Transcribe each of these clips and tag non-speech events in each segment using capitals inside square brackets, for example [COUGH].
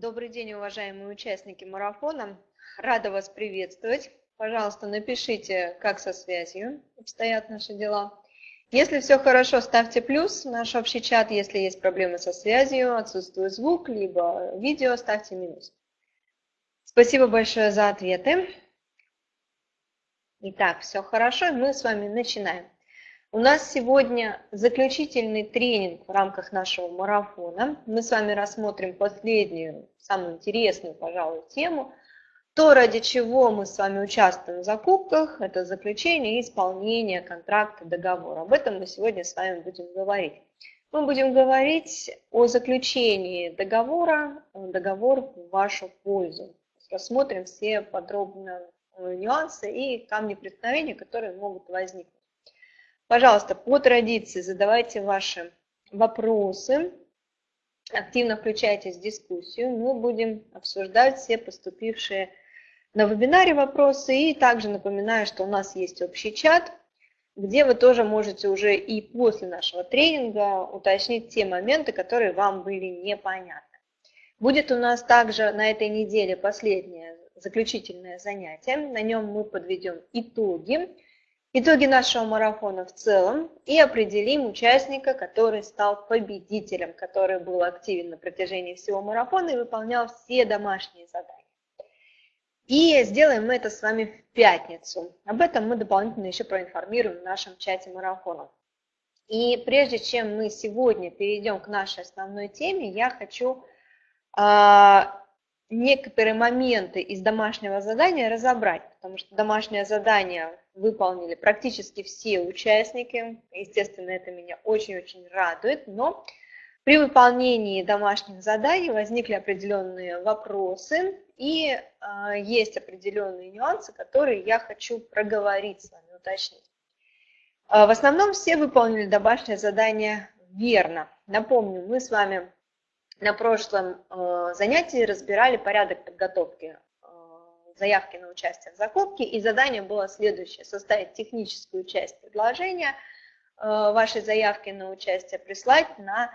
Добрый день, уважаемые участники марафона. Рада вас приветствовать. Пожалуйста, напишите, как со связью обстоят наши дела. Если все хорошо, ставьте плюс в наш общий чат. Если есть проблемы со связью, отсутствует звук, либо видео, ставьте минус. Спасибо большое за ответы. Итак, все хорошо, мы с вами начинаем. У нас сегодня заключительный тренинг в рамках нашего марафона. Мы с вами рассмотрим последнюю, самую интересную, пожалуй, тему. То, ради чего мы с вами участвуем в закупках, это заключение и исполнение контракта, договора. Об этом мы сегодня с вами будем говорить. Мы будем говорить о заключении договора, договор в вашу пользу. Рассмотрим все подробно нюансы и камни преткновения, которые могут возникнуть. Пожалуйста, по традиции задавайте ваши вопросы, активно включайтесь в дискуссию. Мы будем обсуждать все поступившие на вебинаре вопросы. И также напоминаю, что у нас есть общий чат, где вы тоже можете уже и после нашего тренинга уточнить те моменты, которые вам были непонятны. Будет у нас также на этой неделе последнее заключительное занятие. На нем мы подведем итоги итоги нашего марафона в целом и определим участника, который стал победителем, который был активен на протяжении всего марафона и выполнял все домашние задания. И сделаем мы это с вами в пятницу. Об этом мы дополнительно еще проинформируем в нашем чате марафона. И прежде чем мы сегодня перейдем к нашей основной теме, я хочу а, некоторые моменты из домашнего задания разобрать, потому что домашнее задание выполнили практически все участники. Естественно, это меня очень-очень радует, но при выполнении домашних заданий возникли определенные вопросы и э, есть определенные нюансы, которые я хочу проговорить с вами, уточнить. Э, в основном все выполнили домашнее задание верно. Напомню, мы с вами на прошлом э, занятии разбирали порядок подготовки заявки на участие в закупке, и задание было следующее. Составить техническую часть предложения э, вашей заявки на участие, прислать на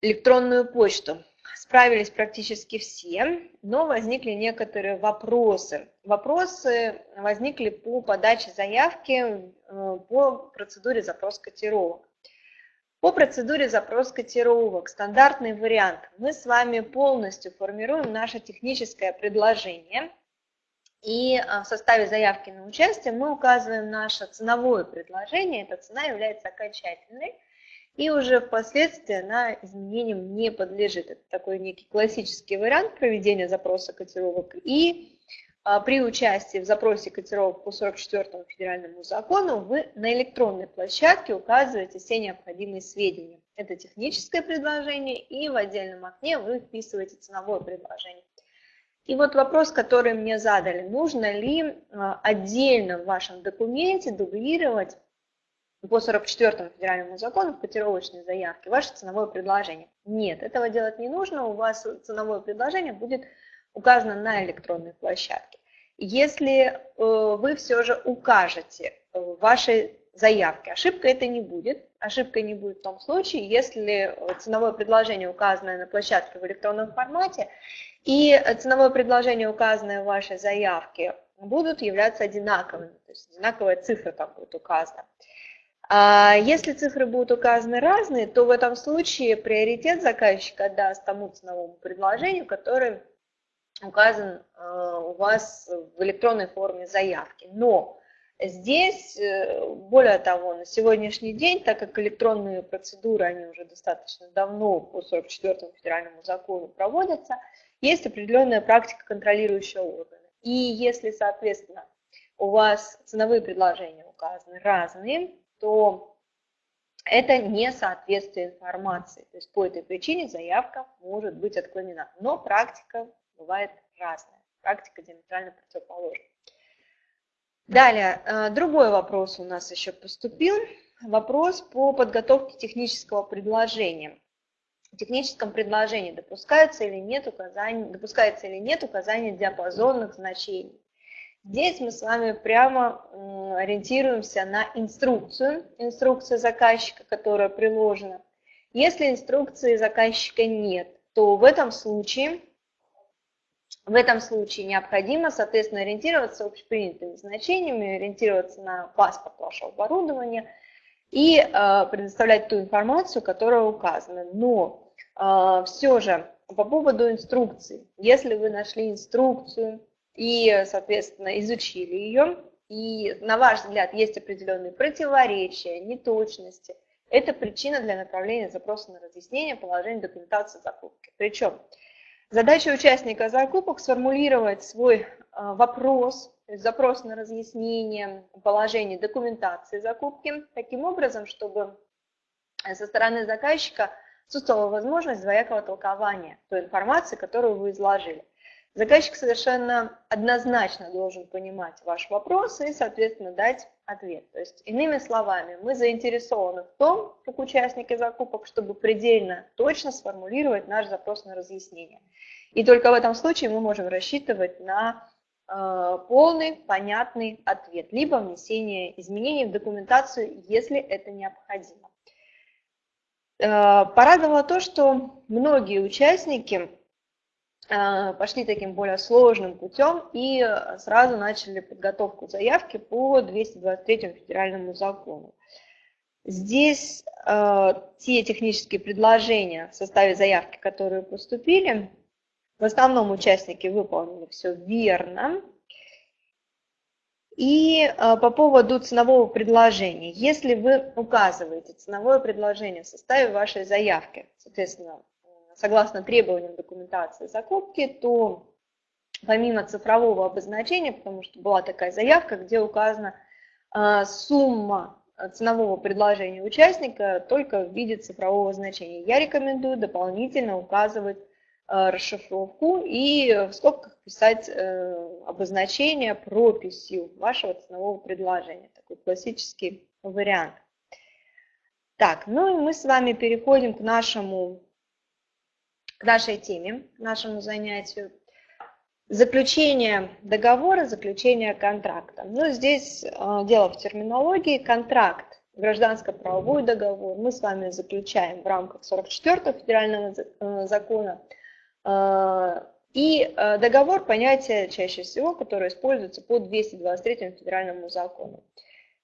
электронную почту. Справились практически все, но возникли некоторые вопросы. Вопросы возникли по подаче заявки по процедуре запрос котировок. По процедуре запрос котировок, стандартный вариант, мы с вами полностью формируем наше техническое предложение. И а, в составе заявки на участие мы указываем наше ценовое предложение. Эта цена является окончательной. И уже впоследствии она изменениям не подлежит. Это такой некий классический вариант проведения запроса котировок. И а, при участии в запросе котировок по 44 федеральному закону вы на электронной площадке указываете все необходимые сведения. Это техническое предложение и в отдельном окне вы вписываете ценовое предложение. И вот вопрос, который мне задали, нужно ли а, отдельно в вашем документе дублировать по 44 федеральному закону в котировочной заявке ваше ценовое предложение. Нет, этого делать не нужно, у вас ценовое предложение будет указано на электронной площадке. Если э, вы все же укажете в вашей заявке, ошибка это не будет. Ошибка не будет в том случае, если ценовое предложение, указанное на площадке в электронном формате, и ценовое предложение, указанное в вашей заявке, будут являться одинаковыми, то есть одинаковая цифра там будет указана. А если цифры будут указаны разные, то в этом случае приоритет заказчика даст тому ценовому предложению, которое указан э, у вас в электронной форме заявки. Но здесь, э, более того, на сегодняшний день, так как электронные процедуры, они уже достаточно давно по 44 федеральному закону проводятся, есть определенная практика контролирующего органа. И если, соответственно, у вас ценовые предложения указаны разные, то это не соответствие информации. То есть по этой причине заявка может быть отклонена. Но практика бывает разная. Практика диаметрально противоположна. Далее, э, другой вопрос у нас еще поступил. Вопрос по подготовке технического предложения. В техническом предложении допускается или нет указания, допускается или нет указания диапазонных значений. Здесь мы с вами прямо ориентируемся на инструкцию, инструкция заказчика, которая приложена. Если инструкции заказчика нет, то в этом случае В этом случае необходимо, соответственно, ориентироваться общепринятыми значениями, ориентироваться на паспорт вашего оборудования и э, предоставлять ту информацию, которая указана. Но э, все же по поводу инструкции. Если вы нашли инструкцию и, соответственно, изучили ее, и, на ваш взгляд, есть определенные противоречия, неточности, это причина для направления запроса на разъяснение положения документации закупки. Причем задача участника закупок сформулировать свой а, вопрос, запрос на разъяснение положения документации закупки, таким образом, чтобы со стороны заказчика отсутствовала возможность двоякого толкования той информации, которую вы изложили. Заказчик совершенно однозначно должен понимать ваш вопрос и, соответственно, дать ответ. То есть, иными словами, мы заинтересованы в том, как участники закупок, чтобы предельно точно сформулировать наш запрос на разъяснение. И только в этом случае мы можем рассчитывать на э, полный, понятный ответ, либо внесение изменений в документацию, если это необходимо. Э, порадовало то, что многие участники пошли таким более сложным путем и сразу начали подготовку заявки по 223 федеральному закону. Здесь э, те технические предложения в составе заявки, которые поступили, в основном участники выполнили все верно. И а, по поводу ценового предложения. Если вы указываете ценовое предложение в составе вашей заявки, соответственно, согласно требованиям документации закупки, то помимо цифрового обозначения, потому что была такая заявка, где указана а, сумма ценового предложения участника только в виде цифрового значения, я рекомендую дополнительно указывать Э, расшифровку и в скобках писать э, обозначение прописью вашего ценового предложения. Такой классический вариант. Так, ну и мы с вами переходим к нашему, к нашей теме, к нашему занятию. Заключение договора, заключение контракта. Ну, здесь э, дело в терминологии. Контракт, гражданско-правовой договор мы с вами заключаем в рамках 44 федерального закона а, и договор – понятие чаще всего, которое используется по 223 федеральному закону.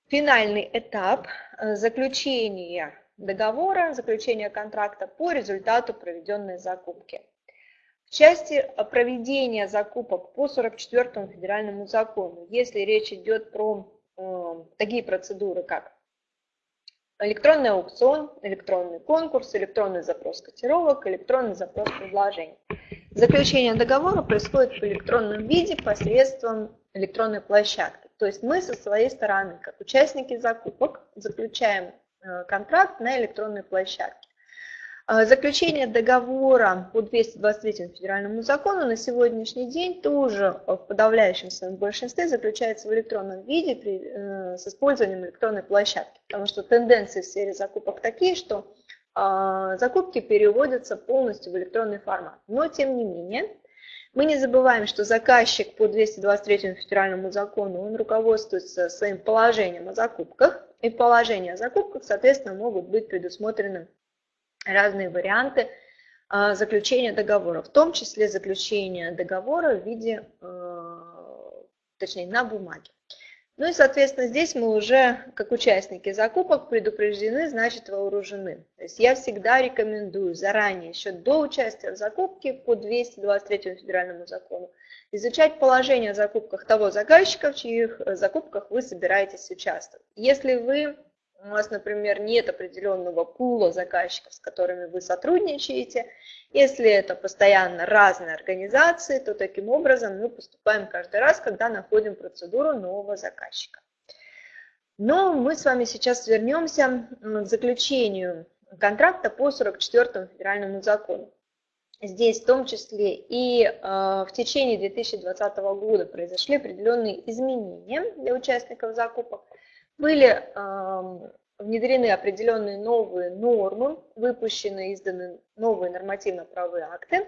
Финальный этап заключения договора, заключения контракта по результату проведенной закупки. В части проведения закупок по 44 федеральному закону, если речь идет про э, такие процедуры, как электронный аукцион, электронный конкурс, электронный запрос котировок, электронный запрос предложений. Заключение договора происходит в электронном виде посредством электронной площадки. То есть мы со своей стороны, как участники закупок, заключаем контракт на электронной площадке. А, заключение договора по 223 федеральному закону на сегодняшний день тоже в подавляющем своем большинстве заключается в электронном виде при, э, с использованием электронной площадки, потому что тенденции в сфере закупок такие, что э, закупки переводятся полностью в электронный формат. Но тем не менее, мы не забываем, что заказчик по 223 федеральному закону, он руководствуется своим положением о закупках, и положения о закупках, соответственно, могут быть предусмотрены разные варианты а, заключения договора, в том числе заключение договора в виде, а, точнее, на бумаге. Ну и, соответственно, здесь мы уже, как участники закупок, предупреждены, значит вооружены. То есть я всегда рекомендую заранее, еще до участия в закупке по 223 федеральному закону, изучать положение о закупках того заказчика, в чьих закупках вы собираетесь участвовать. Если вы у вас, например, нет определенного пула заказчиков, с которыми вы сотрудничаете, если это постоянно разные организации, то таким образом мы поступаем каждый раз, когда находим процедуру нового заказчика. Но мы с вами сейчас вернемся к заключению контракта по 44 федеральному закону. Здесь в том числе и э, в течение 2020 года произошли определенные изменения для участников закупок были внедрены определенные новые нормы, выпущены, изданы новые нормативно-правовые акты,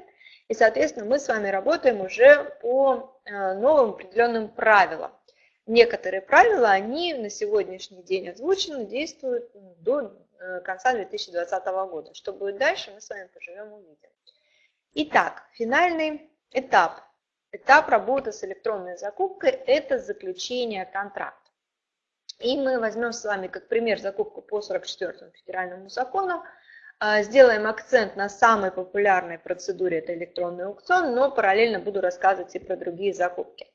и, соответственно, мы с вами работаем уже по э, новым определенным правилам. Некоторые правила, они на сегодняшний день озвучены, действуют до э, конца 2020 года. Что будет дальше, мы с вами поживем увидим. Итак, финальный этап этап работы с электронной закупкой – это заключение контракта. И мы возьмем с вами как пример закупку по 44 федеральному закону, а, сделаем акцент на самой популярной процедуре, это электронный аукцион, но параллельно буду рассказывать и про другие закупки.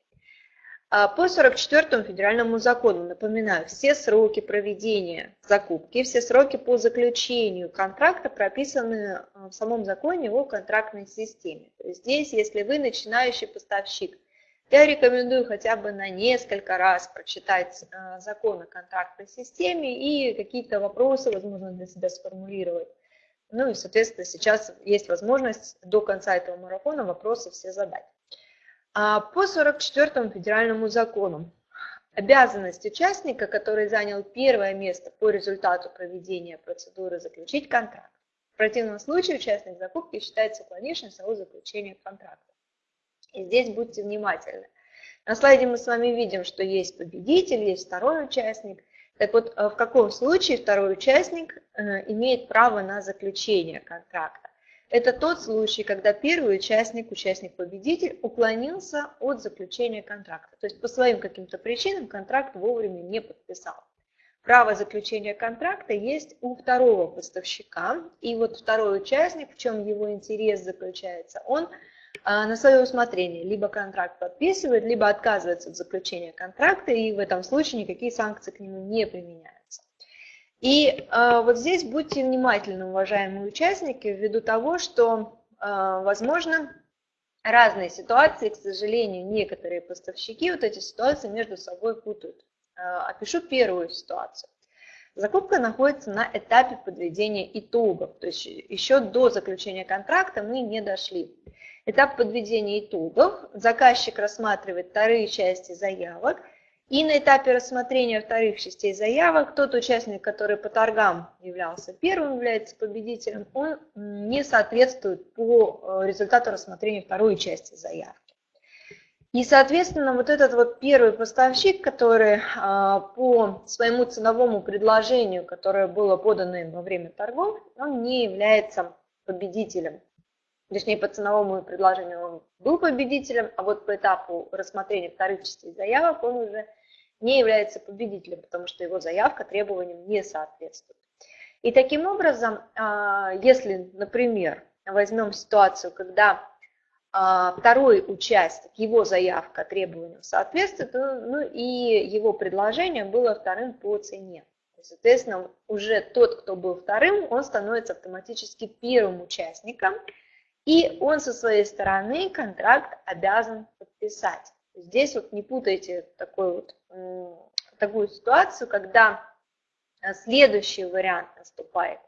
А, по 44 федеральному закону, напоминаю, все сроки проведения закупки, все сроки по заключению контракта прописаны а, в самом законе о контрактной системе. Здесь, если вы начинающий поставщик, я рекомендую хотя бы на несколько раз прочитать закон о контрактной системе и какие-то вопросы, возможно, для себя сформулировать. Ну и, соответственно, сейчас есть возможность до конца этого марафона вопросы все задать. А по 44 федеральному закону обязанность участника, который занял первое место по результату проведения процедуры, заключить контракт. В противном случае участник закупки считается уклонившимся от заключения контракта. И здесь будьте внимательны. На слайде мы с вами видим, что есть победитель, есть второй участник – так вот, э, в каком случае второй участник э, имеет право на заключение контракта? Это тот случай, когда первый участник, участник-победитель, уклонился от заключения контракта. То есть по своим каким-то причинам контракт вовремя не подписал. Право заключения контракта есть у второго поставщика. И вот второй участник, в чем его интерес заключается, он на свое усмотрение. Либо контракт подписывает, либо отказывается от заключения контракта, и в этом случае никакие санкции к нему не применяются. И э, вот здесь будьте внимательны, уважаемые участники, ввиду того, что, э, возможно, разные ситуации, к сожалению, некоторые поставщики вот эти ситуации между собой путают. Опишу первую ситуацию. Закупка находится на этапе подведения итогов, то есть еще до заключения контракта мы не дошли. Этап подведения итогов. Заказчик рассматривает вторые части заявок. И на этапе рассмотрения вторых частей заявок тот участник, который по торгам являлся первым, является победителем, он не соответствует по э, результату рассмотрения второй части заявки. И, соответственно, вот этот вот первый поставщик, который а, по своему ценовому предложению, которое было подано им во время торгов, он не является победителем точнее по ценовому предложению он был победителем, а вот по этапу рассмотрения вторых частей заявок он уже не является победителем, потому что его заявка требованиям не соответствует. И таким образом, а, если, например, возьмем ситуацию, когда а, второй участник, его заявка требованиям соответствует, ну и его предложение было вторым по цене. Соответственно, уже тот, кто был вторым, он становится автоматически первым участником, и он со своей стороны контракт обязан подписать. Здесь вот не путайте такой вот, такую ситуацию, когда а, следующий вариант наступает.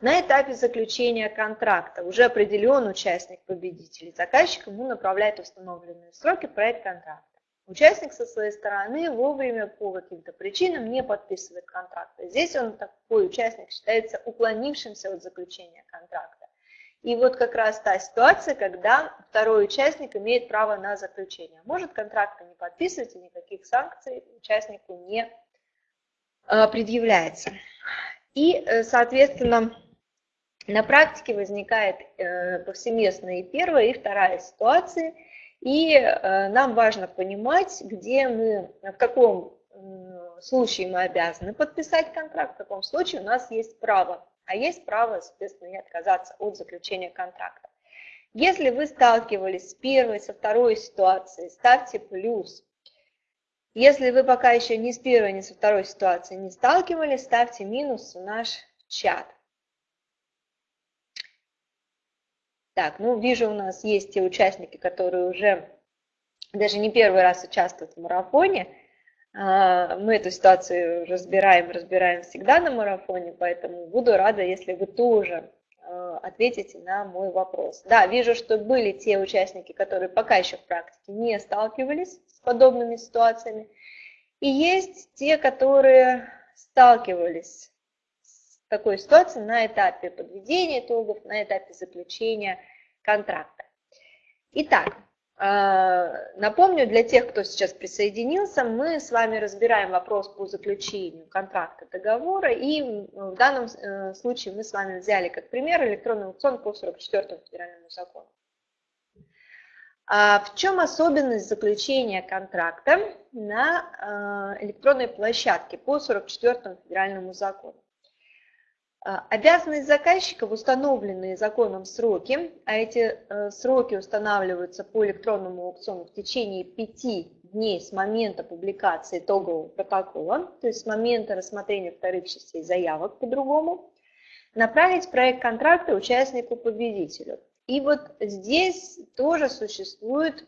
На этапе заключения контракта уже определен участник победителей. Заказчик ему направляет установленные сроки проект контракта. Участник со своей стороны вовремя по каким-то причинам не подписывает контракт. Здесь он такой участник считается уклонившимся от заключения контракта. И вот как раз та ситуация, когда второй участник имеет право на заключение. Может контракта не подписывать и никаких санкций участнику не э, предъявляется. И, э, соответственно, на практике возникает э, повсеместно и первая, и вторая ситуации. И нам важно понимать, где мы, в каком случае мы обязаны подписать контракт, в каком случае у нас есть право а есть право, соответственно, и отказаться от заключения контракта. Если вы сталкивались с первой, со второй ситуацией, ставьте плюс. Если вы пока еще ни с первой, ни со второй ситуацией не сталкивались, ставьте минус в наш чат. Так, ну вижу, у нас есть те участники, которые уже даже не первый раз участвуют в марафоне. А, мы эту ситуацию разбираем, разбираем всегда на марафоне, поэтому буду рада, если вы тоже а, ответите на мой вопрос. Да, вижу, что были те участники, которые пока еще в практике не сталкивались с подобными ситуациями, и есть те, которые сталкивались с такой ситуацией на этапе подведения итогов, на этапе заключения контракта. Итак, напомню, для тех, кто сейчас присоединился, мы с вами разбираем вопрос по заключению контракта договора, и в данном э, случае мы с вами взяли как пример электронный аукцион по 44 федеральному закону. А в чем особенность заключения контракта на электронной площадке по 44 федеральному закону? Обязанность заказчика в установленные законом сроки, а эти сроки устанавливаются по электронному аукциону в течение пяти дней с момента публикации итогового протокола, то есть с момента рассмотрения вторых частей заявок по-другому, направить проект контракта участнику-победителю. И вот здесь тоже существует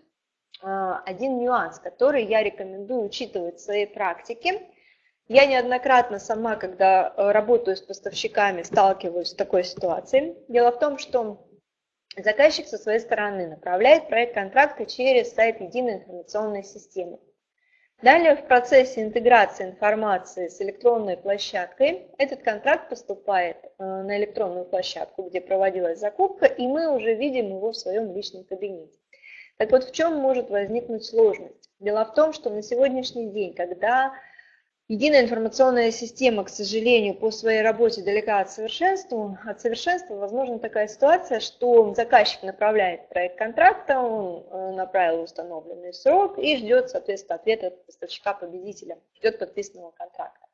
а, один нюанс, который я рекомендую учитывать в своей практике. Я неоднократно сама, когда э, работаю с поставщиками, сталкиваюсь с такой ситуацией. Дело в том, что Заказчик со своей стороны направляет проект контракта через сайт единой информационной системы. Далее в процессе интеграции информации с электронной площадкой этот контракт поступает э, на электронную площадку, где проводилась закупка, и мы уже видим его в своем личном кабинете. Так вот, в чем может возникнуть сложность? Дело в том, что на сегодняшний день, когда Единая информационная система, к сожалению, по своей работе далека от совершенства. От совершенства возможна такая ситуация, что заказчик направляет проект контракта, он э, направил установленный срок и ждет, соответственно, ответа поставщика-победителя, ждет подписанного контракта.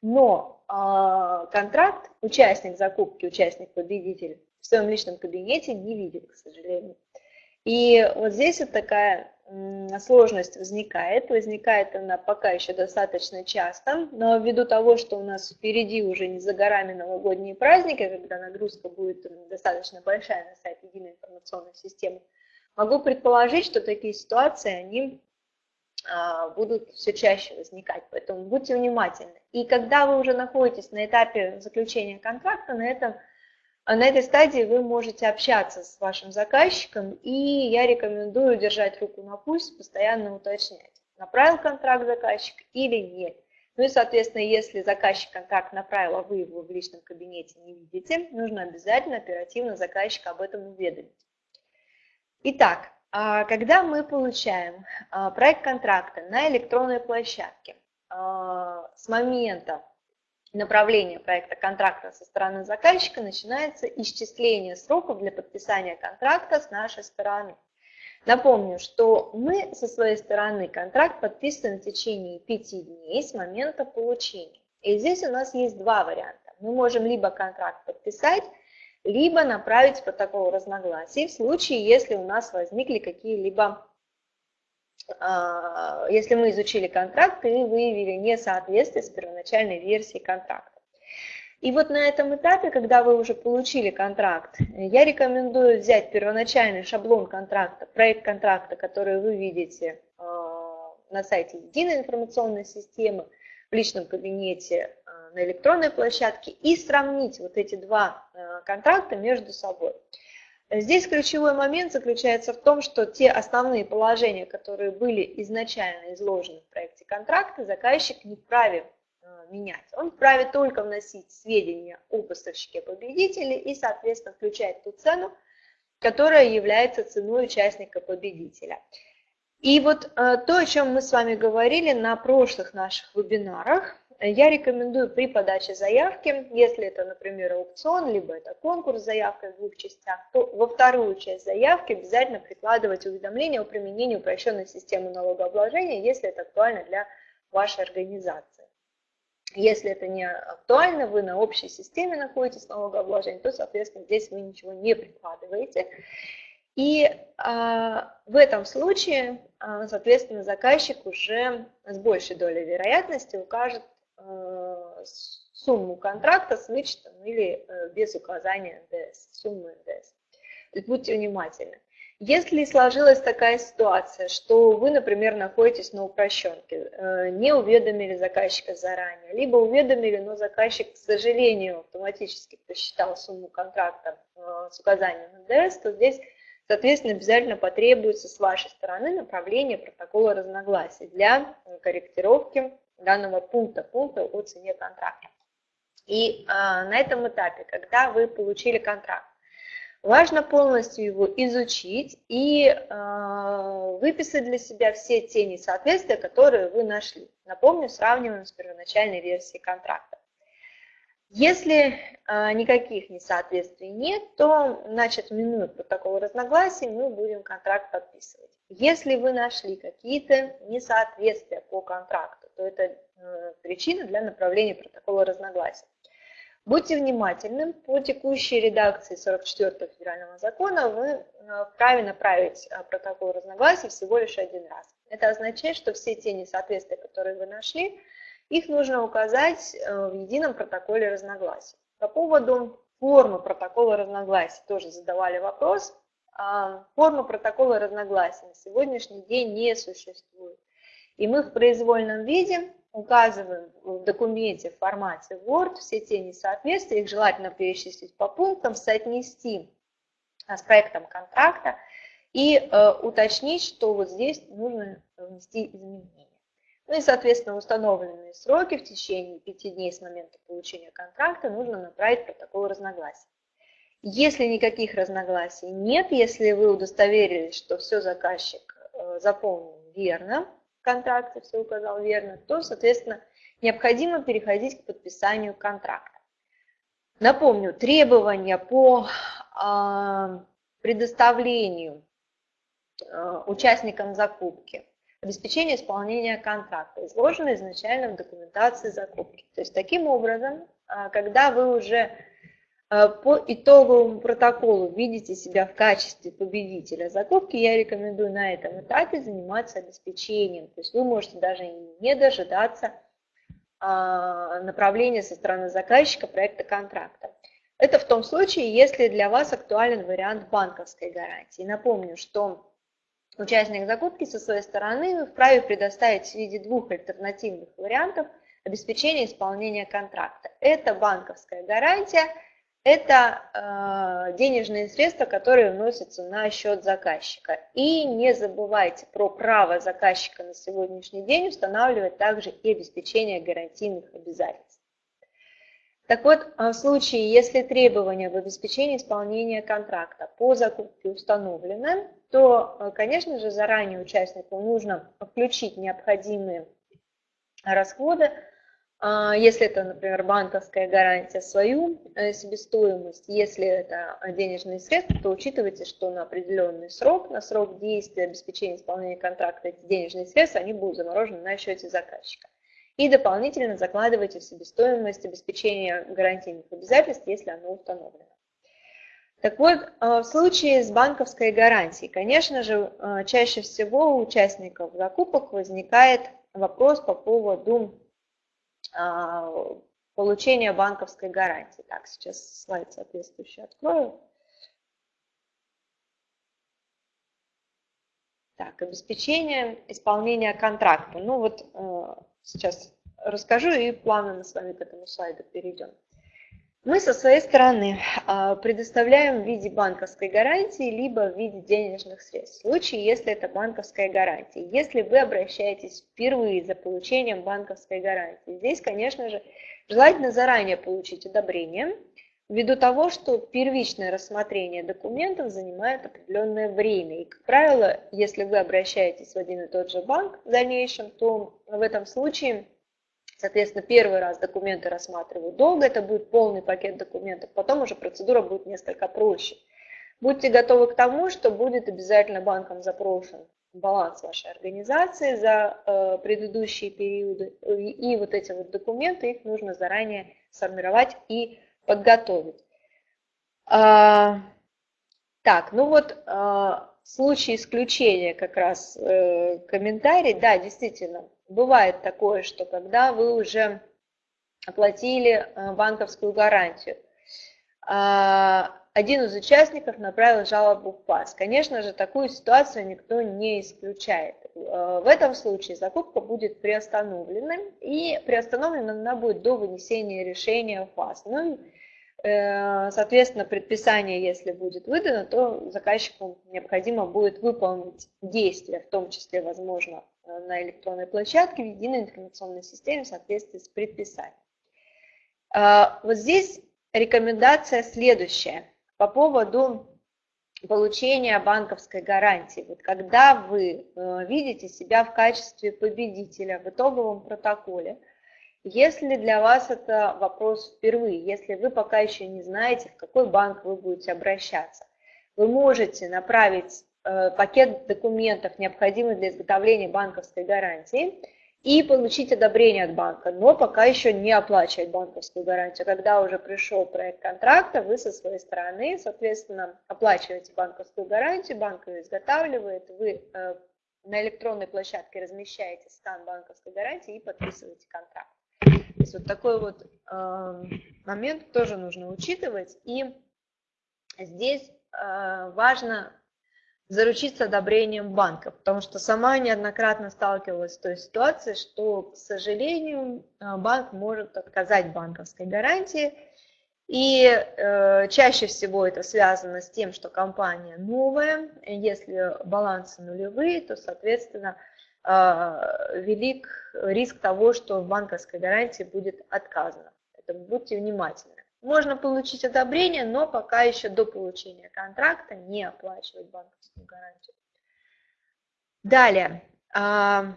Но э, контракт участник закупки, участник-победитель в своем личном кабинете не видит, к сожалению. И вот здесь вот такая сложность возникает. Возникает она пока еще достаточно часто, но ввиду того, что у нас впереди уже не за горами новогодние праздники, когда нагрузка будет достаточно большая на сайт единой информационной системы, могу предположить, что такие ситуации, они а, будут все чаще возникать, поэтому будьте внимательны. И когда вы уже находитесь на этапе заключения контракта, на этом а на этой стадии вы можете общаться с вашим заказчиком, и я рекомендую держать руку на пульс, постоянно уточнять, направил контракт заказчик или нет. Ну и, соответственно, если заказчик контракт направил, а вы его в личном кабинете не видите, нужно обязательно оперативно заказчика об этом уведомить. Итак, а когда мы получаем а, проект контракта на электронной площадке с момента направления проекта контракта со стороны заказчика начинается исчисление сроков для подписания контракта с нашей стороны. Напомню, что мы со своей стороны контракт подписываем в течение 5 дней с момента получения. И здесь у нас есть два варианта. Мы можем либо контракт подписать, либо направить протокол разногласий в случае, если у нас возникли какие-либо если мы изучили контракт и выявили несоответствие с первоначальной версией контракта. И вот на этом этапе, когда вы уже получили контракт, я рекомендую взять первоначальный шаблон контракта, проект контракта, который вы видите а, на сайте единой информационной системы, в личном кабинете, а, на электронной площадке и сравнить вот эти два контракта между собой. Здесь ключевой момент заключается в том, что те основные положения, которые были изначально изложены в проекте контракта, заказчик не вправе э, менять. Он вправе только вносить сведения о поставщике-победителе и, соответственно, включать ту цену, которая является ценой участника-победителя. И вот э, то, о чем мы с вами говорили на прошлых наших вебинарах, я рекомендую при подаче заявки, если это, например, аукцион, либо это конкурс с заявкой в двух частях, то во вторую часть заявки обязательно прикладывать уведомление о применении упрощенной системы налогообложения, если это актуально для вашей организации. Если это не актуально, вы на общей системе находитесь налогообложения, то, соответственно, здесь вы ничего не прикладываете. И а, в этом случае, а, соответственно, заказчик уже с большей долей вероятности укажет Э, сумму контракта с вычетом или э, без указания НДС, суммы НДС. То есть будьте внимательны. Если сложилась такая ситуация, что вы, например, находитесь на упрощенке, э, не уведомили заказчика заранее, либо уведомили, но заказчик, к сожалению, автоматически посчитал сумму контракта с указанием НДС, то здесь, соответственно, обязательно потребуется с вашей стороны направление протокола разногласий для корректировки данного пункта, пункта о цене контракта. И а, на этом этапе, когда вы получили контракт, важно полностью его изучить и а, выписать для себя все те несоответствия, которые вы нашли. Напомню, сравниваем с первоначальной версией контракта. Если э, никаких несоответствий нет, то, значит, минуя протокол разногласий, мы будем контракт подписывать. Если вы нашли какие-то несоответствия по контракту, то это э, причина для направления протокола разногласий. Будьте внимательны, по текущей редакции 44 федерального закона вы э, вправе направить э, протокол разногласий всего лишь один раз. Это означает, что все те несоответствия, которые вы нашли, их нужно указать в едином протоколе разногласий. По поводу формы протокола разногласий тоже задавали вопрос. А, форма протокола разногласий на сегодняшний день не существует. И мы в произвольном виде указываем в документе в формате Word все те несоответствия, их желательно перечислить по пунктам, соотнести с проектом контракта и э, уточнить, что вот здесь нужно внести изменения. Ну и, соответственно, установленные сроки в течение пяти дней с момента получения контракта нужно направить протокол разногласий. Если никаких разногласий нет, если вы удостоверились, что все заказчик э, заполнил верно, контракте все указал верно, то, соответственно, необходимо переходить к подписанию контракта. Напомню, требования по а, предоставлению а, участникам закупки, обеспечение исполнения контракта изложены изначально в документации закупки. То есть таким образом, а, когда вы уже по итоговому протоколу видите себя в качестве победителя закупки, я рекомендую на этом этапе заниматься обеспечением. То есть вы можете даже не дожидаться а, направления со стороны заказчика проекта контракта. Это в том случае, если для вас актуален вариант банковской гарантии. Напомню, что участник закупки со своей стороны вправе предоставить в виде двух альтернативных вариантов обеспечения исполнения контракта. Это банковская гарантия – это э, денежные средства, которые вносятся на счет заказчика. И не забывайте про право заказчика на сегодняшний день устанавливать также и обеспечение гарантийных обязательств. Так вот, э, в случае, если требования в обеспечении исполнения контракта по закупке установлены, то, э, конечно же, заранее участнику нужно включить необходимые расходы, а, если это, например, банковская гарантия, свою э, себестоимость, если это денежные средства, то учитывайте, что на определенный срок, на срок действия обеспечения исполнения контракта эти денежные средства, они будут заморожены на счете заказчика. И дополнительно закладывайте в себестоимость обеспечения гарантийных обязательств, если оно установлено. Так вот, э, в случае с банковской гарантией, конечно же, э, чаще всего у участников закупок возникает вопрос по поводу а, получения банковской гарантии. Так, сейчас слайд соответствующий открою. Так, обеспечение исполнения контракта. Ну вот э, сейчас расскажу и плавно мы с вами к этому слайду перейдем. Мы со своей стороны а, предоставляем в виде банковской гарантии, либо в виде денежных средств. В случае, если это банковская гарантия. Если вы обращаетесь впервые за получением банковской гарантии, здесь, конечно же, желательно заранее получить одобрение, ввиду того, что первичное рассмотрение документов занимает определенное время. И, как правило, если вы обращаетесь в один и тот же банк в дальнейшем, то в этом случае Соответственно, первый раз документы рассматривают долго, это будет полный пакет документов, потом уже процедура будет несколько проще. Будьте готовы к тому, что будет обязательно банком запрошен баланс вашей организации за э, предыдущие периоды. И, и вот эти вот документы, их нужно заранее сформировать и подготовить. А, так, ну вот а, в случае исключения как раз э, комментарий, да, действительно, бывает такое, что когда вы уже оплатили э, банковскую гарантию, а, один из участников направил жалобу в ПАС. Конечно же, такую ситуацию никто не исключает. Э, в этом случае закупка будет приостановлена, и приостановлена она будет до вынесения решения в ПАС. Ну, э, соответственно, предписание, если будет выдано, то заказчику необходимо будет выполнить действия, в том числе, возможно, на электронной площадке в единой информационной системе в соответствии с предписанием. А, вот здесь рекомендация следующая по поводу получения банковской гарантии. Вот когда вы э, видите себя в качестве победителя в итоговом протоколе, Если для вас это вопрос впервые, если вы пока еще не знаете, в какой банк вы будете обращаться, вы можете направить э, пакет документов, необходимых для изготовления банковской гарантии, и получить одобрение от банка, но пока еще не оплачивать банковскую гарантию. Когда уже пришел проект контракта, вы со своей стороны, соответственно, оплачиваете банковскую гарантию, банк ее изготавливает, вы э, на электронной площадке размещаете скан банковской гарантии и подписываете контракт. То есть вот такой вот э, момент тоже нужно учитывать. И здесь э, важно заручиться одобрением банка, потому что сама неоднократно сталкивалась с той ситуацией, что, к сожалению, э, банк может отказать банковской гарантии, и э, чаще всего это связано с тем, что компания новая, если балансы нулевые, то, соответственно, э, велик риск того, что в банковской гарантии будет отказано. Это будьте внимательны. Можно получить одобрение, но пока еще до получения контракта не оплачивать банковскую гарантию. Далее, а,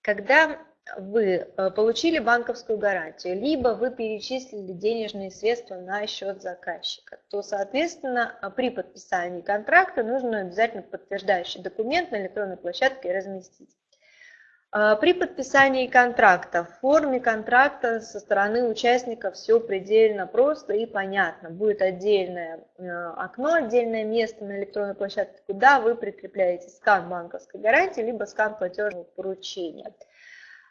когда вы э, получили банковскую гарантию, либо вы перечислили денежные средства на счет заказчика, то, соответственно, при подписании контракта нужно обязательно подтверждающий документ на электронной площадке разместить. А, при подписании контракта, в форме контракта со стороны участника все предельно просто и понятно. Будет отдельное э, окно, отдельное место на электронной площадке, куда вы прикрепляете скан банковской гарантии, либо скан платежного поручения.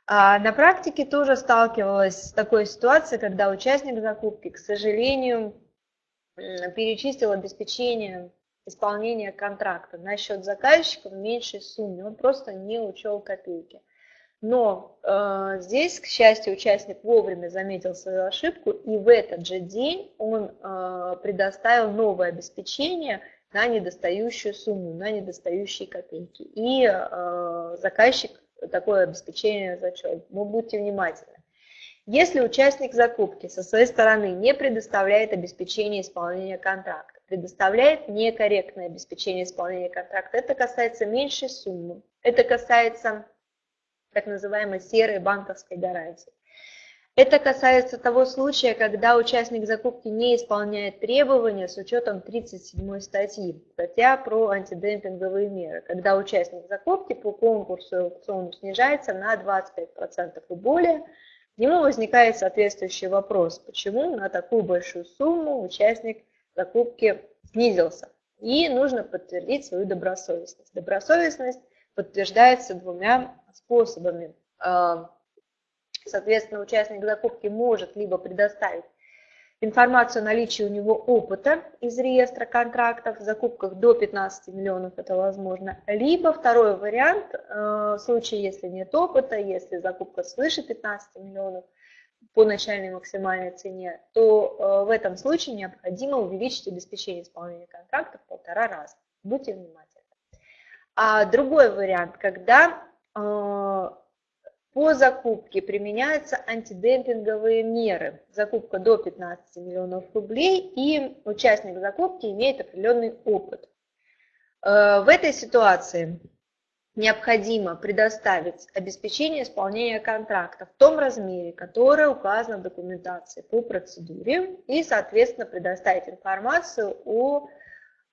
А на практике тоже сталкивалась с такой ситуацией, когда участник закупки, к сожалению, перечислил обеспечение исполнения контракта на счет заказчика в меньшей сумме, он просто не учел копейки. Но э, здесь, к счастью, участник вовремя заметил свою ошибку, и в этот же день он э, предоставил новое обеспечение на недостающую сумму, на недостающие копейки. И э, заказчик такое обеспечение зачет. Но будьте внимательны. Если участник закупки со своей стороны не предоставляет обеспечение исполнения контракта, предоставляет некорректное обеспечение исполнения контракта, это касается меньшей суммы, это касается так называемой серой банковской гарантии. Это касается того случая, когда участник закупки не исполняет требования с учетом 37 статьи, статья про антидемпинговые меры, когда участник закупки по конкурсу и аукциону снижается на 25% и более, ему возникает соответствующий вопрос, почему на такую большую сумму участник закупки снизился. И нужно подтвердить свою добросовестность. Добросовестность подтверждается двумя способами. А, соответственно, участник закупки может либо предоставить информацию о наличии у него опыта из реестра контрактов, в закупках до 15 миллионов это возможно, либо второй вариант, а, в случае, если нет опыта, если закупка свыше 15 миллионов по начальной максимальной цене, то а, в этом случае необходимо увеличить обеспечение исполнения контракта в полтора раза. Будьте внимательны. А другой вариант, когда а, по закупке применяются антидемпинговые меры. Закупка до 15 миллионов рублей и участник закупки имеет определенный опыт. А, в этой ситуации необходимо предоставить обеспечение исполнения контракта в том размере, которое указано в документации по процедуре и, соответственно, предоставить информацию о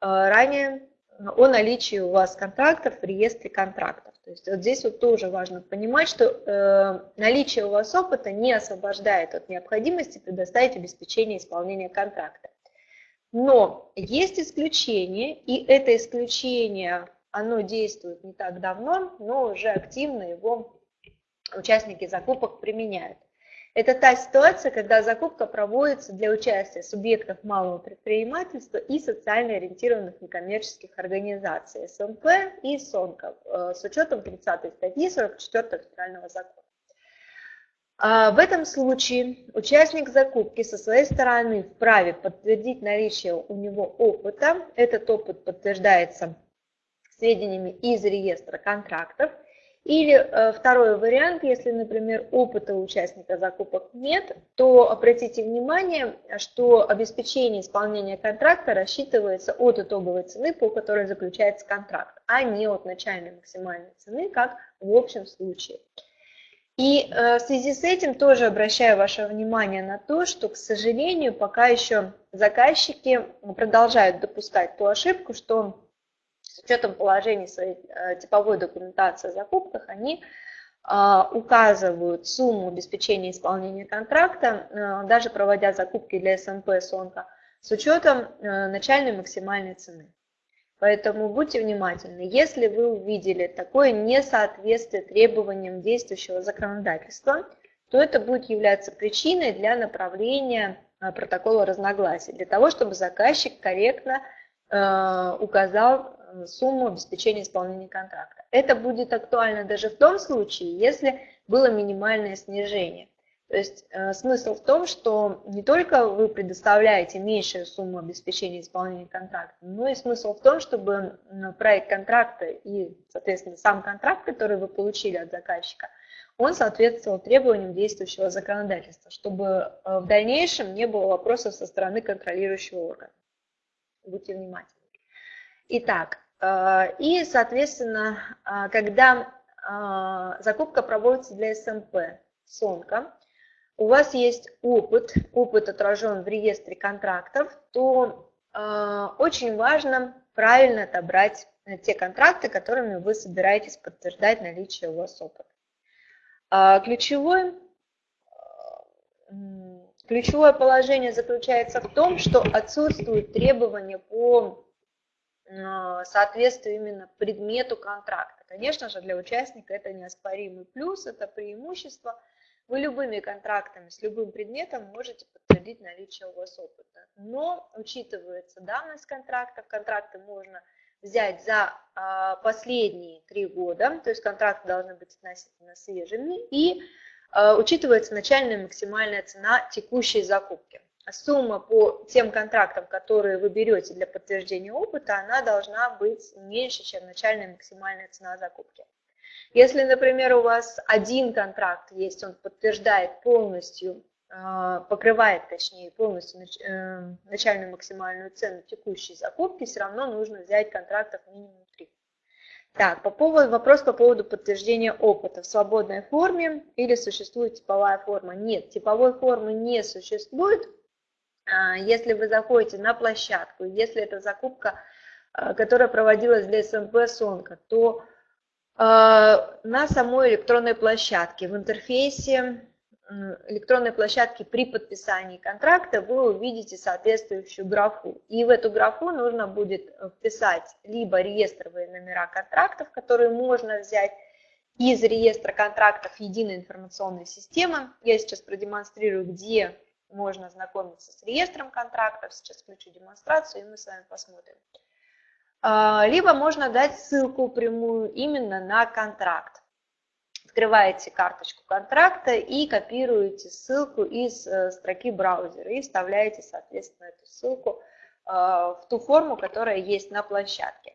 а, ранее о наличии у вас контрактов в реестре контрактов. То есть вот здесь вот тоже важно понимать, что э, наличие у вас опыта не освобождает от необходимости предоставить обеспечение исполнения контракта. Но есть исключение, и это исключение, оно действует не так давно, но уже активно его участники закупок применяют. Это та ситуация, когда закупка проводится для участия субъектов малого предпринимательства и социально ориентированных некоммерческих организаций СМП и СОНКов э, с учетом 30 статьи 44 федерального закона. А, в этом случае участник закупки со своей стороны вправе подтвердить наличие у него опыта. Этот опыт подтверждается сведениями из реестра контрактов – или э, второй вариант, если, например, опыта участника закупок нет, то обратите внимание, что обеспечение исполнения контракта рассчитывается от итоговой цены, по которой заключается контракт, а не от начальной максимальной цены, как в общем случае. И в связи с этим тоже обращаю ваше внимание на то, что, к сожалению, пока еще заказчики продолжают допускать ту ошибку, что с учетом положений своей типовой документации о закупках они а, указывают сумму обеспечения исполнения контракта, а, даже проводя закупки для СНП СОНКа, с учетом начальной максимальной цены. Поэтому будьте внимательны. Если вы увидели такое несоответствие требованиям действующего законодательства, то это будет являться причиной для направления протокола разногласий, для того, чтобы заказчик корректно указал сумму обеспечения исполнения контракта. Это будет актуально даже в том случае, если было минимальное снижение. То есть э, смысл в том, что не только вы предоставляете меньшую сумму обеспечения исполнения контракта, но и смысл в том, чтобы проект контракта и, соответственно, сам контракт, который вы получили от заказчика, он соответствовал требованиям действующего законодательства, чтобы э, в дальнейшем не было вопросов со стороны контролирующего органа. Будьте внимательны. Итак, э, и, соответственно, э, когда э, закупка проводится для СМП Сонка, у вас есть опыт, опыт отражен в реестре контрактов, то очень важно правильно отобрать те контракты, которыми вы собираетесь подтверждать наличие у вас опыта. Ключевое, ключевое положение заключается в том, что отсутствуют требования по соответствию именно предмету контракта. Конечно же, для участника это неоспоримый плюс, это преимущество. Вы любыми контрактами с любым предметом можете подтвердить наличие у вас опыта. Но учитывается давность контрактов, контракты можно взять за а, последние три года, то есть контракты должны быть относительно свежими, и а, учитывается начальная максимальная цена текущей закупки сумма по тем контрактам, которые вы берете для подтверждения опыта, она должна быть меньше, чем начальная максимальная цена закупки. Если, например, у вас один контракт есть, он подтверждает полностью, а, покрывает, точнее, полностью э, начальную максимальную цену текущей закупки, все равно нужно взять контрактов минимум 3. Так, по поводу, вопрос по поводу подтверждения опыта в свободной форме или существует типовая форма. Нет, типовой формы не существует, если вы заходите на площадку, если это закупка, а, которая проводилась для СМП Сонка, то а, на самой электронной площадке, в интерфейсе электронной площадки при подписании контракта вы увидите соответствующую графу. И в эту графу нужно будет вписать либо реестровые номера контрактов, которые можно взять из реестра контрактов единой информационной системы. Я сейчас продемонстрирую, где можно ознакомиться с реестром контрактов. Сейчас включу демонстрацию, и мы с вами посмотрим. А, либо можно дать ссылку прямую именно на контракт. Открываете карточку контракта и копируете ссылку из э, строки браузера и вставляете, соответственно, эту ссылку а, в ту форму, которая есть на площадке.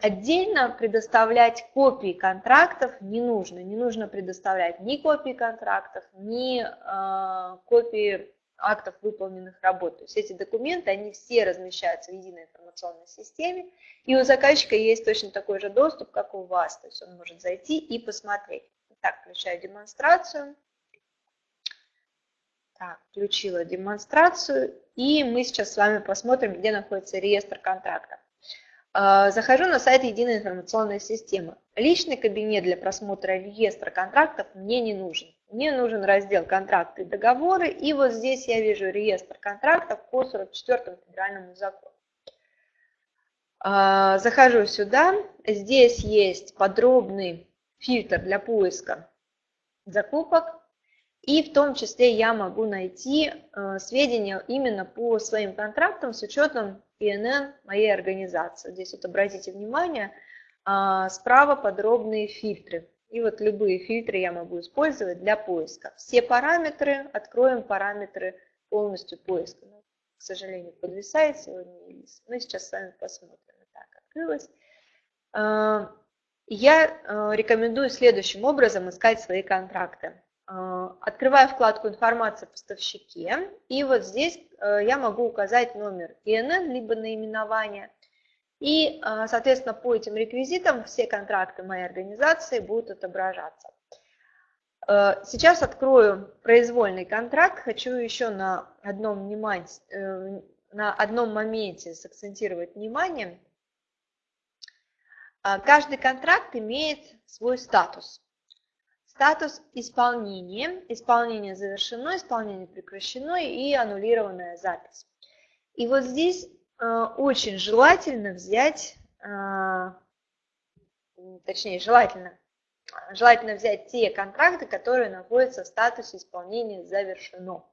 Отдельно предоставлять копии контрактов не нужно. Не нужно предоставлять ни копии контрактов, ни э, копии актов выполненных работ. То есть эти документы, они все размещаются в единой информационной системе, и у заказчика есть точно такой же доступ, как у вас. То есть он может зайти и посмотреть. Так, включаю демонстрацию. Так, включила демонстрацию, и мы сейчас с вами посмотрим, где находится реестр контрактов. А, захожу на сайт Единой информационной системы. Личный кабинет для просмотра реестра контрактов мне не нужен. Мне нужен раздел «Контракты и договоры», и вот здесь я вижу реестр контрактов по 44 федеральному закону. А, захожу сюда, здесь есть подробный фильтр для поиска закупок, и в том числе я могу найти э, сведения именно по своим контрактам с учетом ИНН моей организации. Здесь вот обратите внимание, а, справа подробные фильтры и вот любые фильтры я могу использовать для поиска. Все параметры, откроем параметры полностью поиска. Но, к сожалению, подвисает сегодня. Мы сейчас с вами посмотрим. Так, открылось. А, я а, рекомендую следующим образом искать свои контракты. А, открываю вкладку «Информация о поставщике», и вот здесь я могу указать номер ИНН, либо наименование, и, а, соответственно, по этим реквизитам все контракты моей организации будут отображаться. Э, сейчас открою произвольный контракт. Хочу еще на одном, внимание, э, на одном моменте сакцентировать внимание. Э, каждый контракт имеет свой статус. Статус исполнения, исполнение завершено, исполнение прекращено и аннулированная запись. И вот здесь очень желательно взять, точнее желательно желательно взять те контракты, которые находятся в статусе исполнения завершено.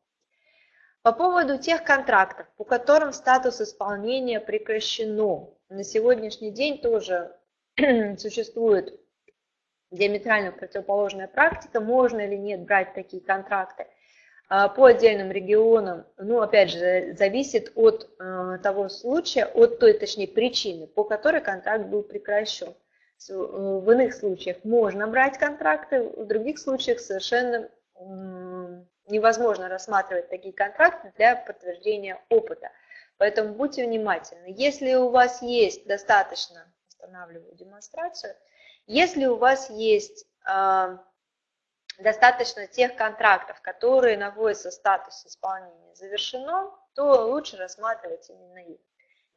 По поводу тех контрактов, по которым статус исполнения прекращено, на сегодняшний день тоже [CLEARS THROAT] существует диаметрально противоположная практика, можно или нет брать такие контракты. А, по отдельным регионам, ну, опять же, зависит от э, того случая, от той, точнее, причины, по которой контракт был прекращен. Э, в иных случаях можно брать контракты, в других случаях совершенно невозможно рассматривать такие контракты для подтверждения опыта. Поэтому будьте внимательны. Если у вас есть достаточно, останавливаю демонстрацию, если у вас есть э, достаточно тех контрактов, которые находятся в статусе исполнения завершено, то лучше рассматривать именно их.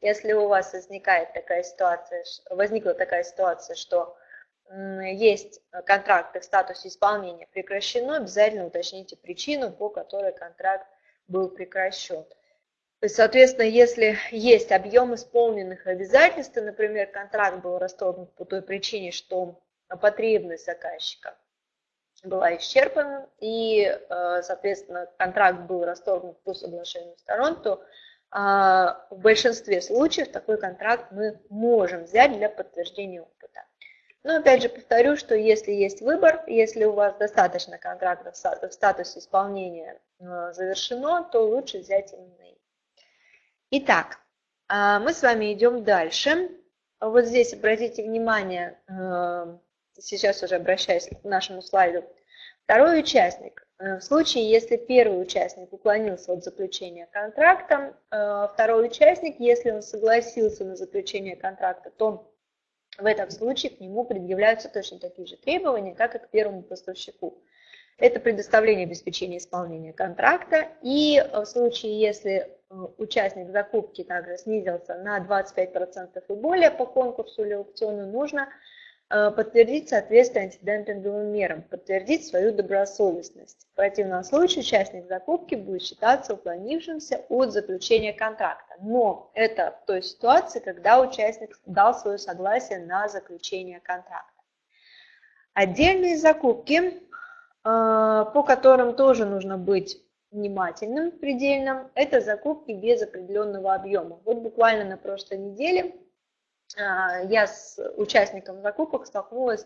Если у вас возникает такая ситуация, возникла такая ситуация, что есть контракты в статусе исполнения прекращено, обязательно уточните причину, по которой контракт был прекращен. Соответственно, если есть объем исполненных обязательств, например, контракт был расторгнут по той причине, что потребность заказчика была исчерпана, и, э, соответственно, контракт был расторгнут по соглашению сторон, то а, в большинстве случаев такой контракт мы можем взять для подтверждения опыта. Но опять же повторю, что если есть выбор, если у вас достаточно контрактов в статусе исполнения а, завершено, то лучше взять именно их. Итак, а, мы с вами идем дальше. Вот здесь обратите внимание, сейчас уже обращаюсь к нашему слайду, второй участник Э, в случае, если первый участник уклонился от заключения контракта, э, второй участник, если он согласился на заключение контракта, то в этом случае к нему предъявляются точно такие же требования, как и к первому поставщику. Это предоставление обеспечения исполнения контракта. И в случае, если э, участник закупки также снизился на 25% и более по конкурсу или аукциону, нужно Э, подтвердить соответствие антидемпинговым мерам, подтвердить свою добросовестность. В противном случае участник закупки будет считаться уклонившимся от заключения контракта. Но это в той ситуации, когда участник дал свое согласие на заключение контракта. Отдельные закупки, э, по которым тоже нужно быть внимательным, предельным, это закупки без определенного объема. Вот буквально на прошлой неделе а, я с участником закупок столкнулась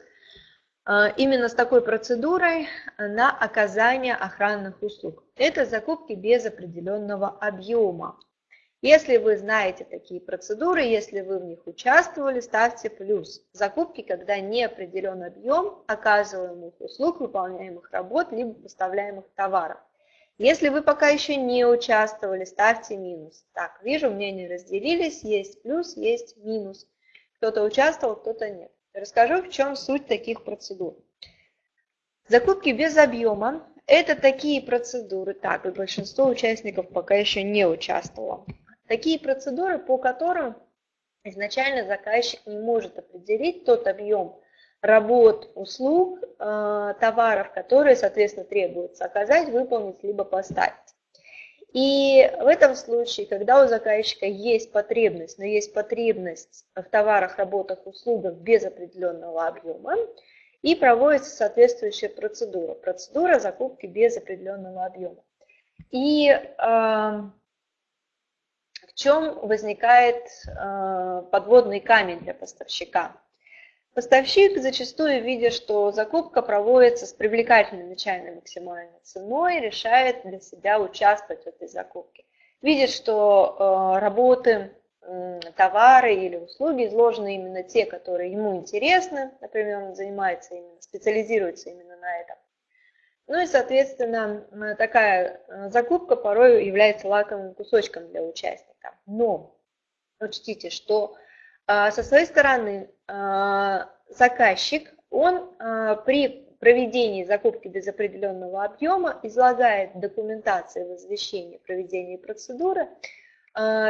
а, именно с такой процедурой на оказание охранных услуг. Это закупки без определенного объема. Если вы знаете такие процедуры, если вы в них участвовали, ставьте плюс. Закупки, когда не определен объем оказываемых услуг, выполняемых работ, либо поставляемых товаров. Если вы пока еще не участвовали, ставьте минус. Так, вижу, мнения разделились, есть плюс, есть минус. Кто-то участвовал, кто-то нет. Расскажу, в чем суть таких процедур. Закупки без объема – это такие процедуры, так, и большинство участников пока еще не участвовало. Такие процедуры, по которым изначально заказчик не может определить тот объем работ, услуг, э, товаров, которые, соответственно, требуется оказать, выполнить, либо поставить. И в этом случае, когда у заказчика есть потребность, но есть потребность в товарах, работах, услугах без определенного объема, и проводится соответствующая процедура. Процедура закупки без определенного объема. И э, чем возникает э, подводный камень для поставщика? Поставщик зачастую, видя, что закупка проводится с привлекательной начальной максимальной ценой, решает для себя участвовать в этой закупке. Видит, что э, работы, товары или услуги изложены именно те, которые ему интересны, например, он занимается именно, специализируется именно на этом. Ну и, соответственно, такая э, закупка порой является лакомым кусочком для участника. Но учтите, что а, со своей стороны а, заказчик, он а, при проведении закупки без определенного объема излагает документации в извещении проведения процедуры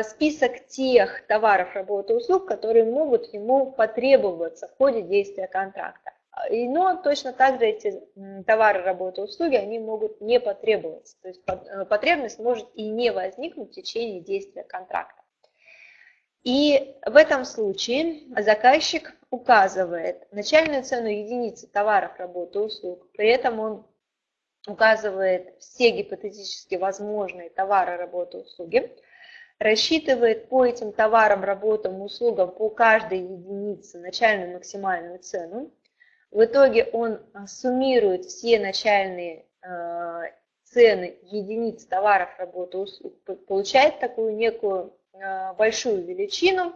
список тех товаров, работ и услуг, которые могут ему потребоваться в ходе действия контракта. Но точно так же эти товары, работы, услуги, они могут не потребоваться. То есть э, потребность может и не возникнуть в течение действия контракта. И в этом случае заказчик указывает начальную цену единицы товаров, работы, услуг. При этом он указывает все гипотетически возможные товары, работы, услуги, рассчитывает по этим товарам, работам, услугам по каждой единице начальную максимальную цену. В итоге он суммирует все начальные э, цены единиц товаров, работы, услуг, получает такую некую Э, большую величину,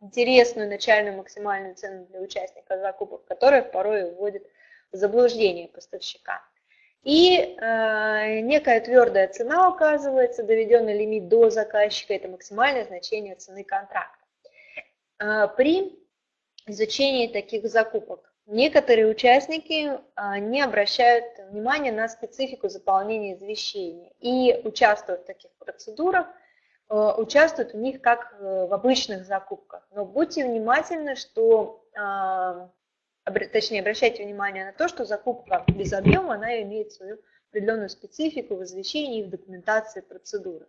интересную начальную максимальную цену для участника закупок, которая порой вводит в заблуждение поставщика. И э, некая твердая цена указывается, доведенный лимит до заказчика, это максимальное значение цены контракта. Э, при изучении таких закупок некоторые участники э, не обращают внимания на специфику заполнения извещения и участвуют в таких процедурах Э, участвуют в них как э, в обычных закупках. Но будьте внимательны, что, а, точнее, обращайте внимание на то, что закупка без объема, она имеет свою определенную специфику в извещении и в документации процедуры.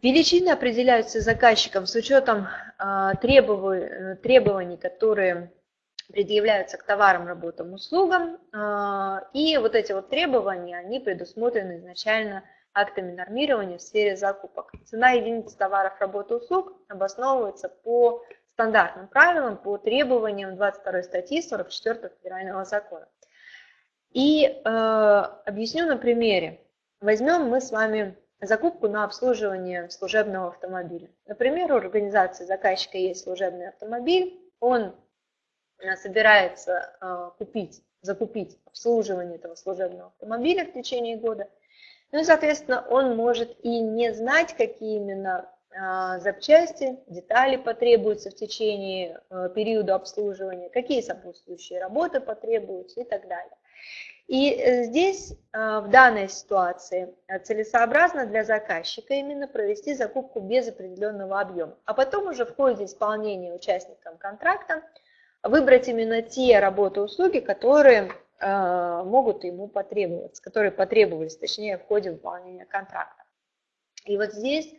Величины определяются заказчиком с учетом а, требований, которые предъявляются к товарам, работам, услугам. А, и вот эти вот требования, они предусмотрены изначально актами нормирования в сфере закупок. Цена единицы товаров, работы, услуг обосновывается по стандартным правилам, по требованиям 22 статьи 44 федерального закона. И э, объясню на примере. Возьмем мы с вами закупку на обслуживание служебного автомобиля. Например, у организации заказчика есть служебный автомобиль, он э, собирается э, купить, закупить обслуживание этого служебного автомобиля в течение года – ну и, соответственно, он может и не знать, какие именно а, запчасти, детали потребуются в течение а, периода обслуживания, какие сопутствующие работы потребуются и так далее. И э, здесь а, в данной ситуации целесообразно для заказчика именно провести закупку без определенного объема, а потом уже в ходе исполнения участникам контракта выбрать именно те работы услуги, которые Э, могут ему потребоваться, которые потребовались, точнее, в ходе выполнения контракта. И вот здесь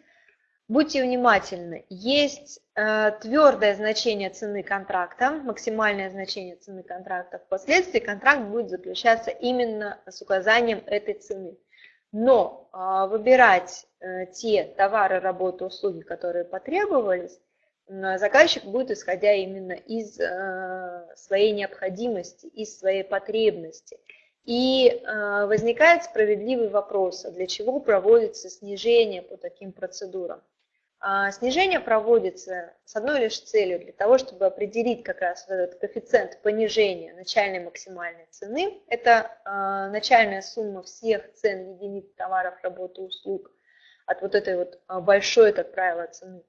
будьте внимательны, есть э, твердое значение цены контракта, максимальное значение цены контракта, впоследствии контракт будет заключаться именно с указанием этой цены. Но э, выбирать те товары, работы, услуги, которые потребовались, заказчик будет исходя именно из э, своей необходимости, из своей потребности. И э, возникает справедливый вопрос, а для чего проводится снижение по таким процедурам? А снижение проводится с одной лишь целью, для того, чтобы определить как раз этот коэффициент понижения начальной максимальной цены. Это э, начальная сумма всех цен единиц товаров, работы, услуг от вот этой вот большой, как правило, цены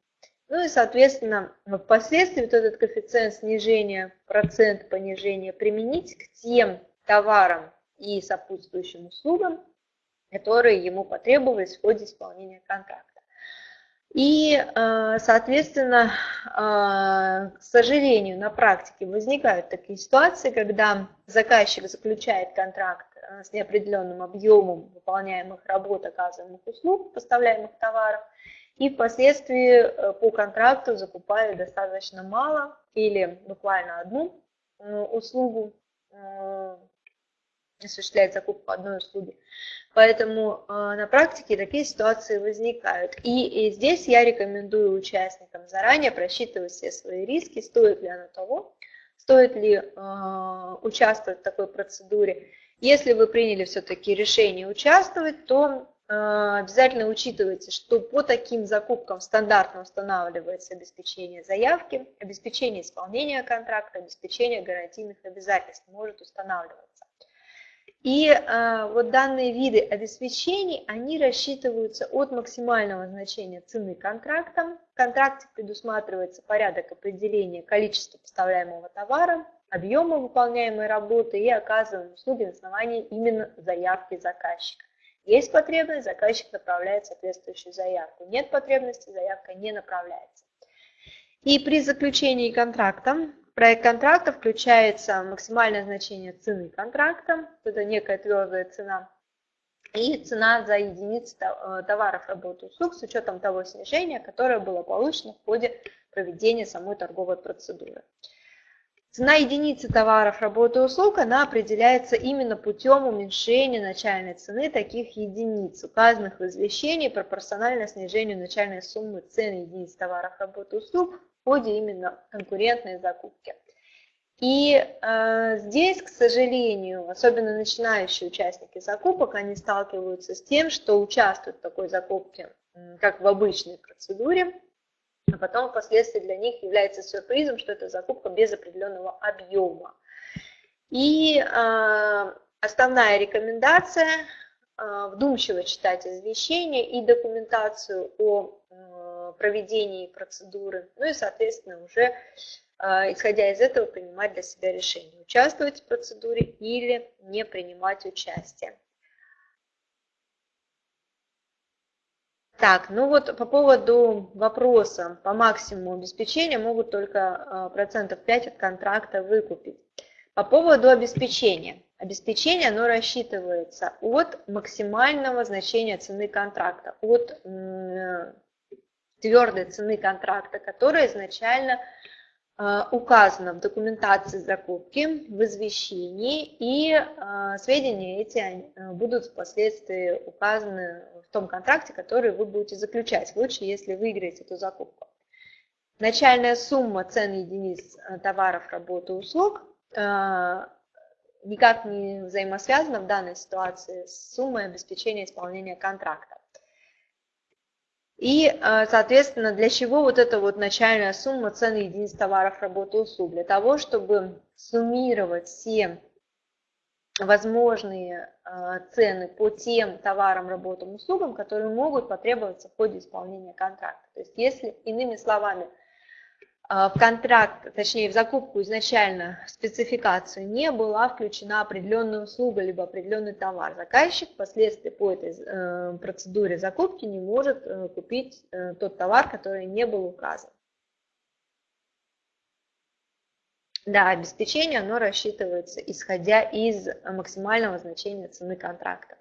ну и, соответственно, впоследствии вот этот коэффициент снижения, процент понижения применить к тем товарам и сопутствующим услугам, которые ему потребовались в ходе исполнения контракта. И, э, соответственно, э, к сожалению, на практике возникают такие ситуации, когда заказчик заключает контракт э, с неопределенным объемом выполняемых работ, оказываемых услуг, поставляемых товаров, и впоследствии э, по контракту закупали достаточно мало или буквально одну э, услугу, э, осуществляет закупку одной услуги. Поэтому на практике такие ситуации возникают. И, и здесь я рекомендую участникам заранее просчитывать все свои риски, стоит ли оно того, стоит ли участвовать в такой процедуре. Если вы приняли все-таки решение участвовать, то обязательно учитывайте, что по таким закупкам стандартно устанавливается обеспечение заявки, обеспечение исполнения контракта, обеспечение гарантийных обязательств может устанавливаться. И э, вот данные виды обеспечений, они рассчитываются от максимального значения цены контракта. В контракте предусматривается порядок определения количества поставляемого товара, объема выполняемой работы и оказываем услуги на основании именно заявки заказчика. Есть потребность, заказчик направляет соответствующую заявку. Нет потребности, заявка не направляется. И при заключении контракта, проект контракта включается максимальное значение цены контракта, это некая твердая цена, и цена за единицу э, товаров, работы, услуг с учетом того снижения, которое было получено в ходе проведения самой торговой процедуры. Цена единицы товаров, работы и услуг, она определяется именно путем уменьшения начальной цены таких единиц, указанных в извещении пропорционально снижению начальной суммы цены единиц товаров, работы и услуг в ходе именно конкурентной закупки. И э, здесь, к сожалению, особенно начинающие участники закупок, они сталкиваются с тем, что участвуют в такой закупке, как в обычной процедуре, а потом впоследствии для них является сюрпризом, что это закупка без определенного объема. И э, основная рекомендация э, вдумчиво читать извещение и документацию о э, проведении процедуры, ну и, соответственно, уже э, исходя из этого принимать для себя решение, участвовать в процедуре или не принимать участие. Так, ну вот по поводу вопроса по максимуму обеспечения могут только а, процентов 5 от контракта выкупить. По поводу обеспечения. Обеспечение оно рассчитывается от максимального значения цены контракта, от твердой цены контракта, которая изначально указано в документации закупки, в извещении, и а, сведения эти будут впоследствии указаны в том контракте, который вы будете заключать. Лучше, если выиграете эту закупку. Начальная сумма цен единиц товаров, работы, услуг никак не взаимосвязана в данной ситуации с суммой обеспечения исполнения контракта. И, э, соответственно, для чего вот эта вот начальная сумма цены единиц товаров, работы, услуг? Для того, чтобы суммировать все возможные э, цены по тем товарам, работам, услугам, которые могут потребоваться в ходе исполнения контракта. То есть, если, иными словами, в контракт, точнее в закупку изначально в спецификацию не была включена определенная услуга либо определенный товар. Заказчик впоследствии по этой э, процедуре закупки не может э, купить э, тот товар, который не был указан. Да, обеспечение оно рассчитывается исходя из максимального значения цены контракта.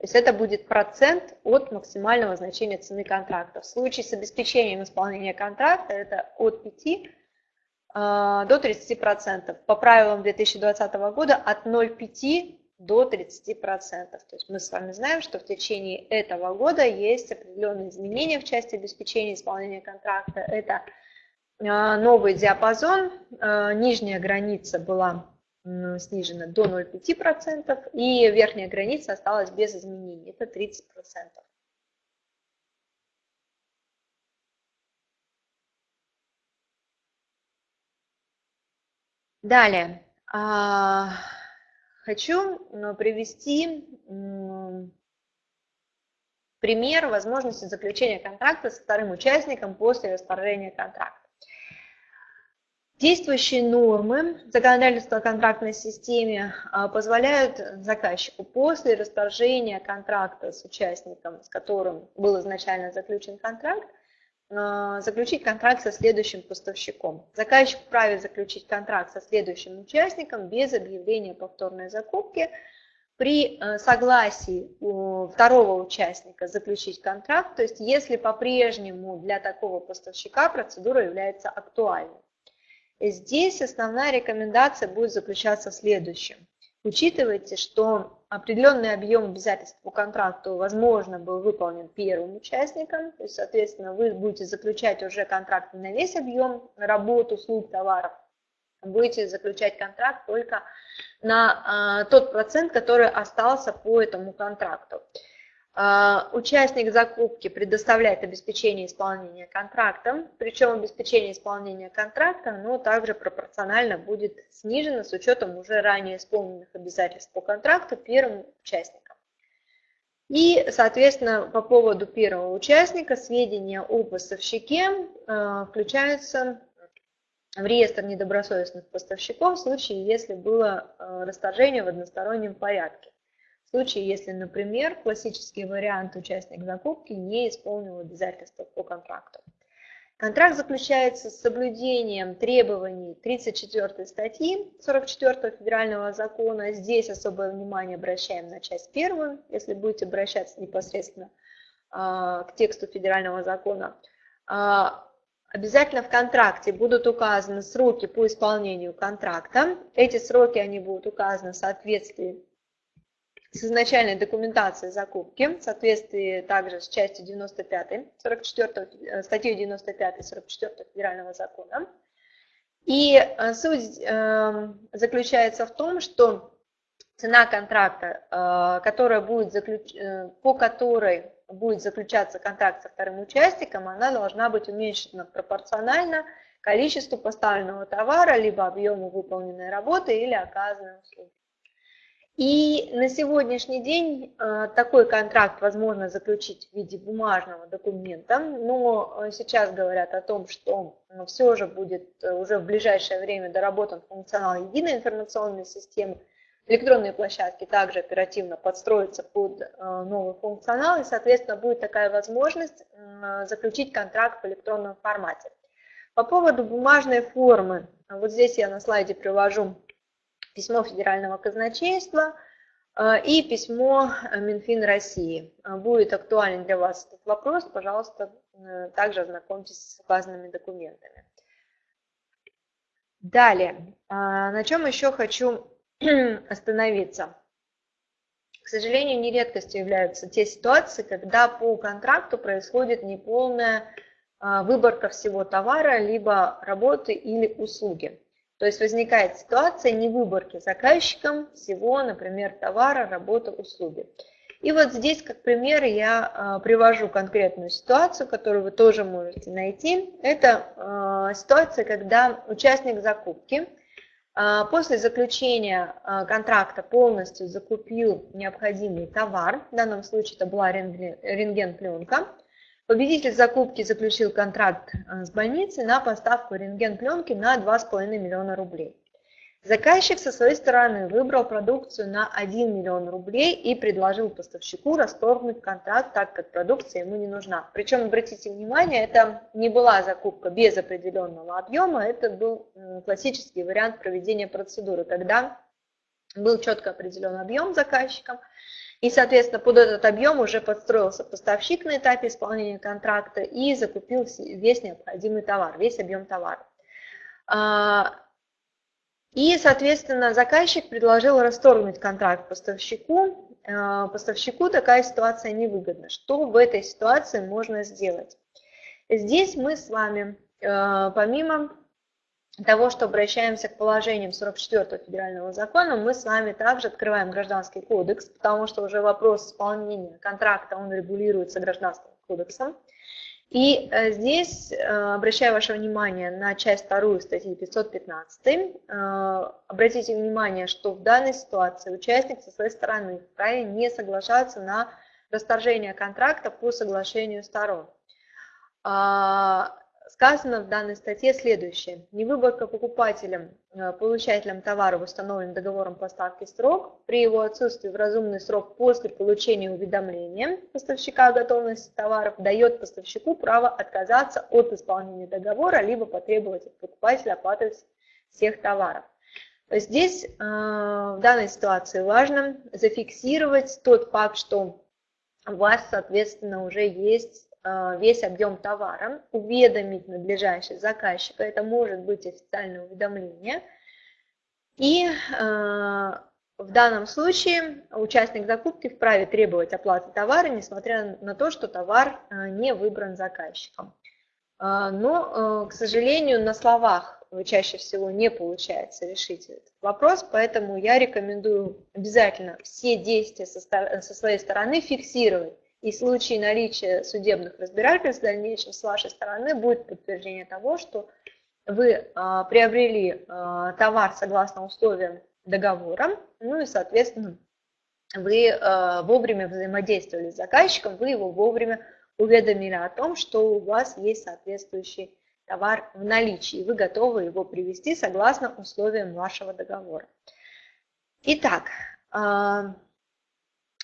То есть это будет процент от максимального значения цены контракта. В случае с обеспечением исполнения контракта это от 5 а, до 30%. По правилам 2020 года от 0,5 до 30%. То есть мы с вами знаем, что в течение этого года есть определенные изменения в части обеспечения исполнения контракта. Это а, новый диапазон, а, нижняя граница была снижена до 0,5%, и верхняя граница осталась без изменений, это 30%. Далее, а, хочу привести пример возможности заключения контракта с вторым участником после расторжения контракта. Действующие нормы законодательства о контрактной системе а, позволяют заказчику после расторжения контракта с участником, с которым был изначально заключен контракт, а, заключить контракт со следующим поставщиком. Заказчик вправе заключить контракт со следующим участником без объявления повторной закупки при а, согласии второго участника заключить контракт, то есть если по-прежнему для такого поставщика процедура является актуальной. Здесь основная рекомендация будет заключаться в следующем. Учитывайте, что определенный объем обязательств по контракту, возможно, был выполнен первым участником, то есть, соответственно, вы будете заключать уже контракт на весь объем работ, услуг, товаров, будете заключать контракт только на а, тот процент, который остался по этому контракту. А, участник закупки предоставляет обеспечение исполнения контракта, причем обеспечение исполнения контракта оно также пропорционально будет снижено с учетом уже ранее исполненных обязательств по контракту первым участникам. И, соответственно, по поводу первого участника сведения о поставщике а, включаются в реестр недобросовестных поставщиков в случае, если было э, расторжение в одностороннем порядке. В случае, если, например, классический вариант участник закупки не исполнил обязательства по контракту. Контракт заключается с соблюдением требований 34 статьи 44 федерального закона. Здесь особое внимание обращаем на часть первую, если будете обращаться непосредственно а, к тексту федерального закона. А, обязательно в контракте будут указаны сроки по исполнению контракта. Эти сроки они будут указаны в соответствии с изначальной документацией закупки, в соответствии также с частью 95, 44, статьей 95 44 федерального закона. И э, суть эм, заключается в том, что цена контракта, э, которая будет заключ... Э, по которой будет заключаться контракт со вторым участником, она должна быть уменьшена пропорционально количеству поставленного товара, либо объему выполненной работы или оказанной услуги. И на сегодняшний день э, такой контракт возможно заключить в виде бумажного документа, но э, сейчас говорят о том, что э, все же будет уже в ближайшее время доработан функционал единой информационной системы. Электронные площадки также оперативно подстроятся под новый функционал, и, соответственно, будет такая возможность заключить контракт в электронном формате. По поводу бумажной формы, вот здесь я на слайде привожу письмо Федерального казначейства э, и письмо Минфин России. Э, будет актуален для вас этот вопрос, пожалуйста, э, также ознакомьтесь с указанными документами. Далее, на чем еще хочу [CLEARS THROAT] остановиться. К сожалению, не редкостью являются те ситуации, когда по контракту происходит неполная выборка всего товара, либо работы или услуги. То есть возникает ситуация невыборки заказчиком всего, например, товара, работы, услуги. И вот здесь, как пример, я а, привожу конкретную ситуацию, которую вы тоже можете найти. Это а, ситуация, когда участник закупки а, после заключения контракта полностью закупил необходимый товар, в данном случае это была рентген-пленка, Победитель закупки заключил контракт э, с больницей на поставку рентген-пленки на 2,5 миллиона рублей. Заказчик со своей стороны выбрал продукцию на 1 миллион рублей и предложил поставщику расторгнуть контракт, так как продукция ему не нужна. Причем, обратите внимание, это не была закупка без определенного объема, это был классический вариант проведения процедуры, когда был четко определен объем заказчиком, и, соответственно, под этот объем уже подстроился поставщик на этапе исполнения контракта и закупил весь необходимый товар, весь объем товара. А, и, соответственно, заказчик предложил расторгнуть контракт поставщику. А, поставщику такая ситуация невыгодна. Что в этой ситуации можно сделать? Здесь мы с вами, а, помимо того, что обращаемся к положениям 44 федерального закона, мы с вами также открываем гражданский кодекс, потому что уже вопрос исполнения контракта, он регулируется гражданским кодексом. И э, здесь э, обращаю ваше внимание на часть вторую статьи 515. Э, обратите внимание, что в данной ситуации участник со своей стороны вправе не соглашаться на расторжение контракта по соглашению сторон. Сказано в данной статье следующее. Невыборка покупателем, э, получателем товара в установленный договором поставки срок при его отсутствии в разумный срок после получения уведомления поставщика о готовности товаров дает поставщику право отказаться от исполнения договора, либо потребовать от покупателя оплаты всех товаров. Здесь э, в данной ситуации важно зафиксировать тот факт, что у вас, соответственно, уже есть весь объем товара, уведомить надлежащий заказчика, это может быть официальное уведомление. И э, в данном случае участник закупки вправе требовать оплаты товара, несмотря на то, что товар э, не выбран заказчиком. Но, к сожалению, на словах чаще всего не получается решить этот вопрос, поэтому я рекомендую обязательно все действия со своей стороны фиксировать и в случае наличия судебных разбирательств в дальнейшем с вашей стороны будет подтверждение того, что вы а, приобрели а, товар согласно условиям договора, ну и, соответственно, вы а, вовремя взаимодействовали с заказчиком, вы его вовремя уведомили о том, что у вас есть соответствующий товар в наличии, вы готовы его привести согласно условиям вашего договора. Итак,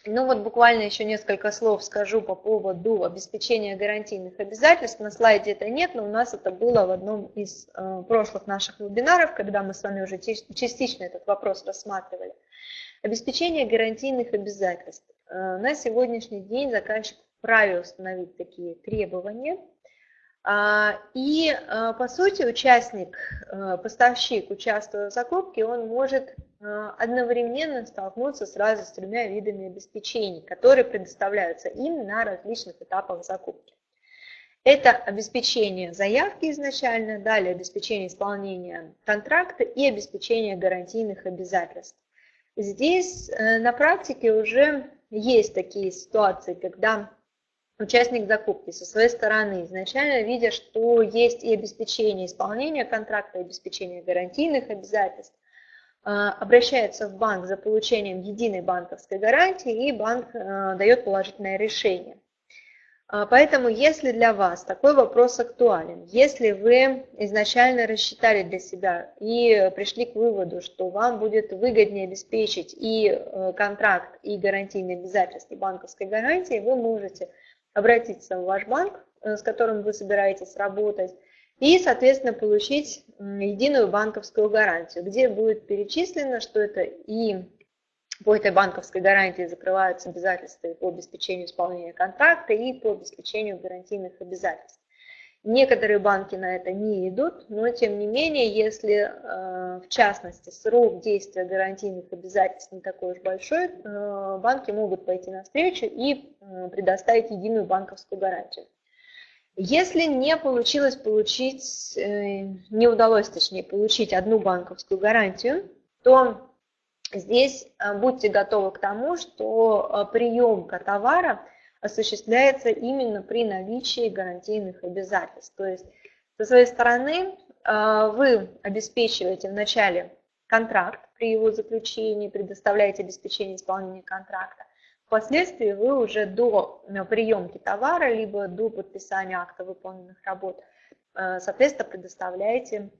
ну вот буквально еще несколько слов скажу по поводу обеспечения гарантийных обязательств. На слайде это нет, но у нас это было в одном из э, прошлых наших вебинаров, когда мы с вами уже частично этот вопрос рассматривали. Обеспечение гарантийных обязательств. Э, на сегодняшний день заказчик вправе установить такие требования – а, и, а, по сути, участник, поставщик, участвуя в закупке, он может одновременно столкнуться сразу с тремя видами обеспечений, которые предоставляются им на различных этапах закупки. Это обеспечение заявки изначально, далее обеспечение исполнения контракта и обеспечение гарантийных обязательств. Здесь э, на практике уже есть такие ситуации, когда участник закупки со своей стороны, изначально видя, что есть и обеспечение исполнения контракта, и обеспечение гарантийных обязательств, а, обращается в банк за получением единой банковской гарантии, и банк а, дает положительное решение. А, поэтому, если для вас такой вопрос актуален, если вы изначально рассчитали для себя и пришли к выводу, что вам будет выгоднее обеспечить и э, контракт, и гарантийные обязательства банковской гарантии, вы можете обратиться в ваш банк, э, с которым вы собираетесь работать, и, соответственно, получить единую банковскую гарантию, где будет перечислено, что это и по этой банковской гарантии закрываются обязательства по обеспечению исполнения контракта и по обеспечению гарантийных обязательств. Некоторые банки на это не идут, но тем не менее, если э, в частности срок действия гарантийных обязательств не такой уж большой, э, банки могут пойти навстречу и э, предоставить единую банковскую гарантию. Если не получилось получить, не удалось точнее получить одну банковскую гарантию, то здесь будьте готовы к тому, что приемка товара – осуществляется именно при наличии гарантийных обязательств. То есть со своей стороны вы обеспечиваете вначале контракт при его заключении, предоставляете обеспечение исполнения контракта. Впоследствии вы уже до э, приемки товара, либо до подписания акта выполненных работ, э, соответственно, предоставляете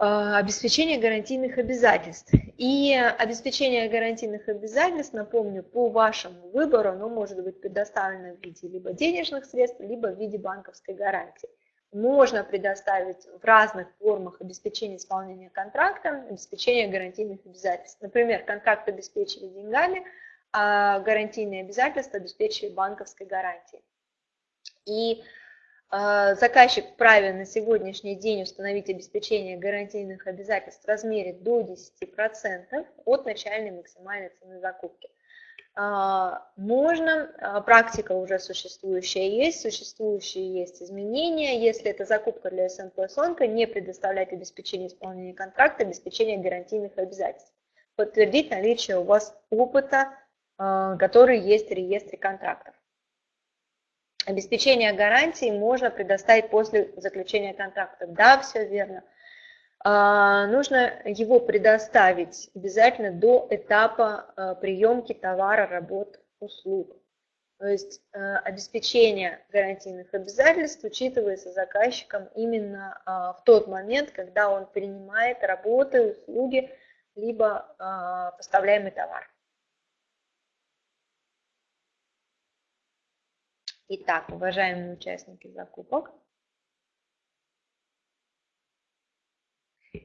Э, обеспечение гарантийных обязательств. И обеспечение гарантийных обязательств, напомню, по вашему выбору, оно может быть предоставлено в виде либо денежных средств, либо в виде банковской гарантии. Можно предоставить в разных формах обеспечения исполнения контракта, обеспечение гарантийных обязательств. Например, контракт обеспечили деньгами, гарантийные обязательства обеспечили банковской гарантией. И а, заказчик вправе на сегодняшний день установить обеспечение гарантийных обязательств в размере до 10% от начальной максимальной цены закупки. А, можно, а, практика уже существующая есть, существующие есть изменения. Если это закупка для СНП СОНКО, не предоставлять обеспечение исполнения контракта, обеспечение гарантийных обязательств. Подтвердить наличие у вас опыта, который есть в реестре контрактов. Обеспечение гарантии можно предоставить после заключения контракта. Да, все верно. А, нужно его предоставить обязательно до этапа а, приемки товара, работ, услуг. То есть а, обеспечение гарантийных обязательств учитывается заказчиком именно в тот момент, когда он принимает работы, услуги, либо поставляемый товар. Итак, уважаемые участники закупок,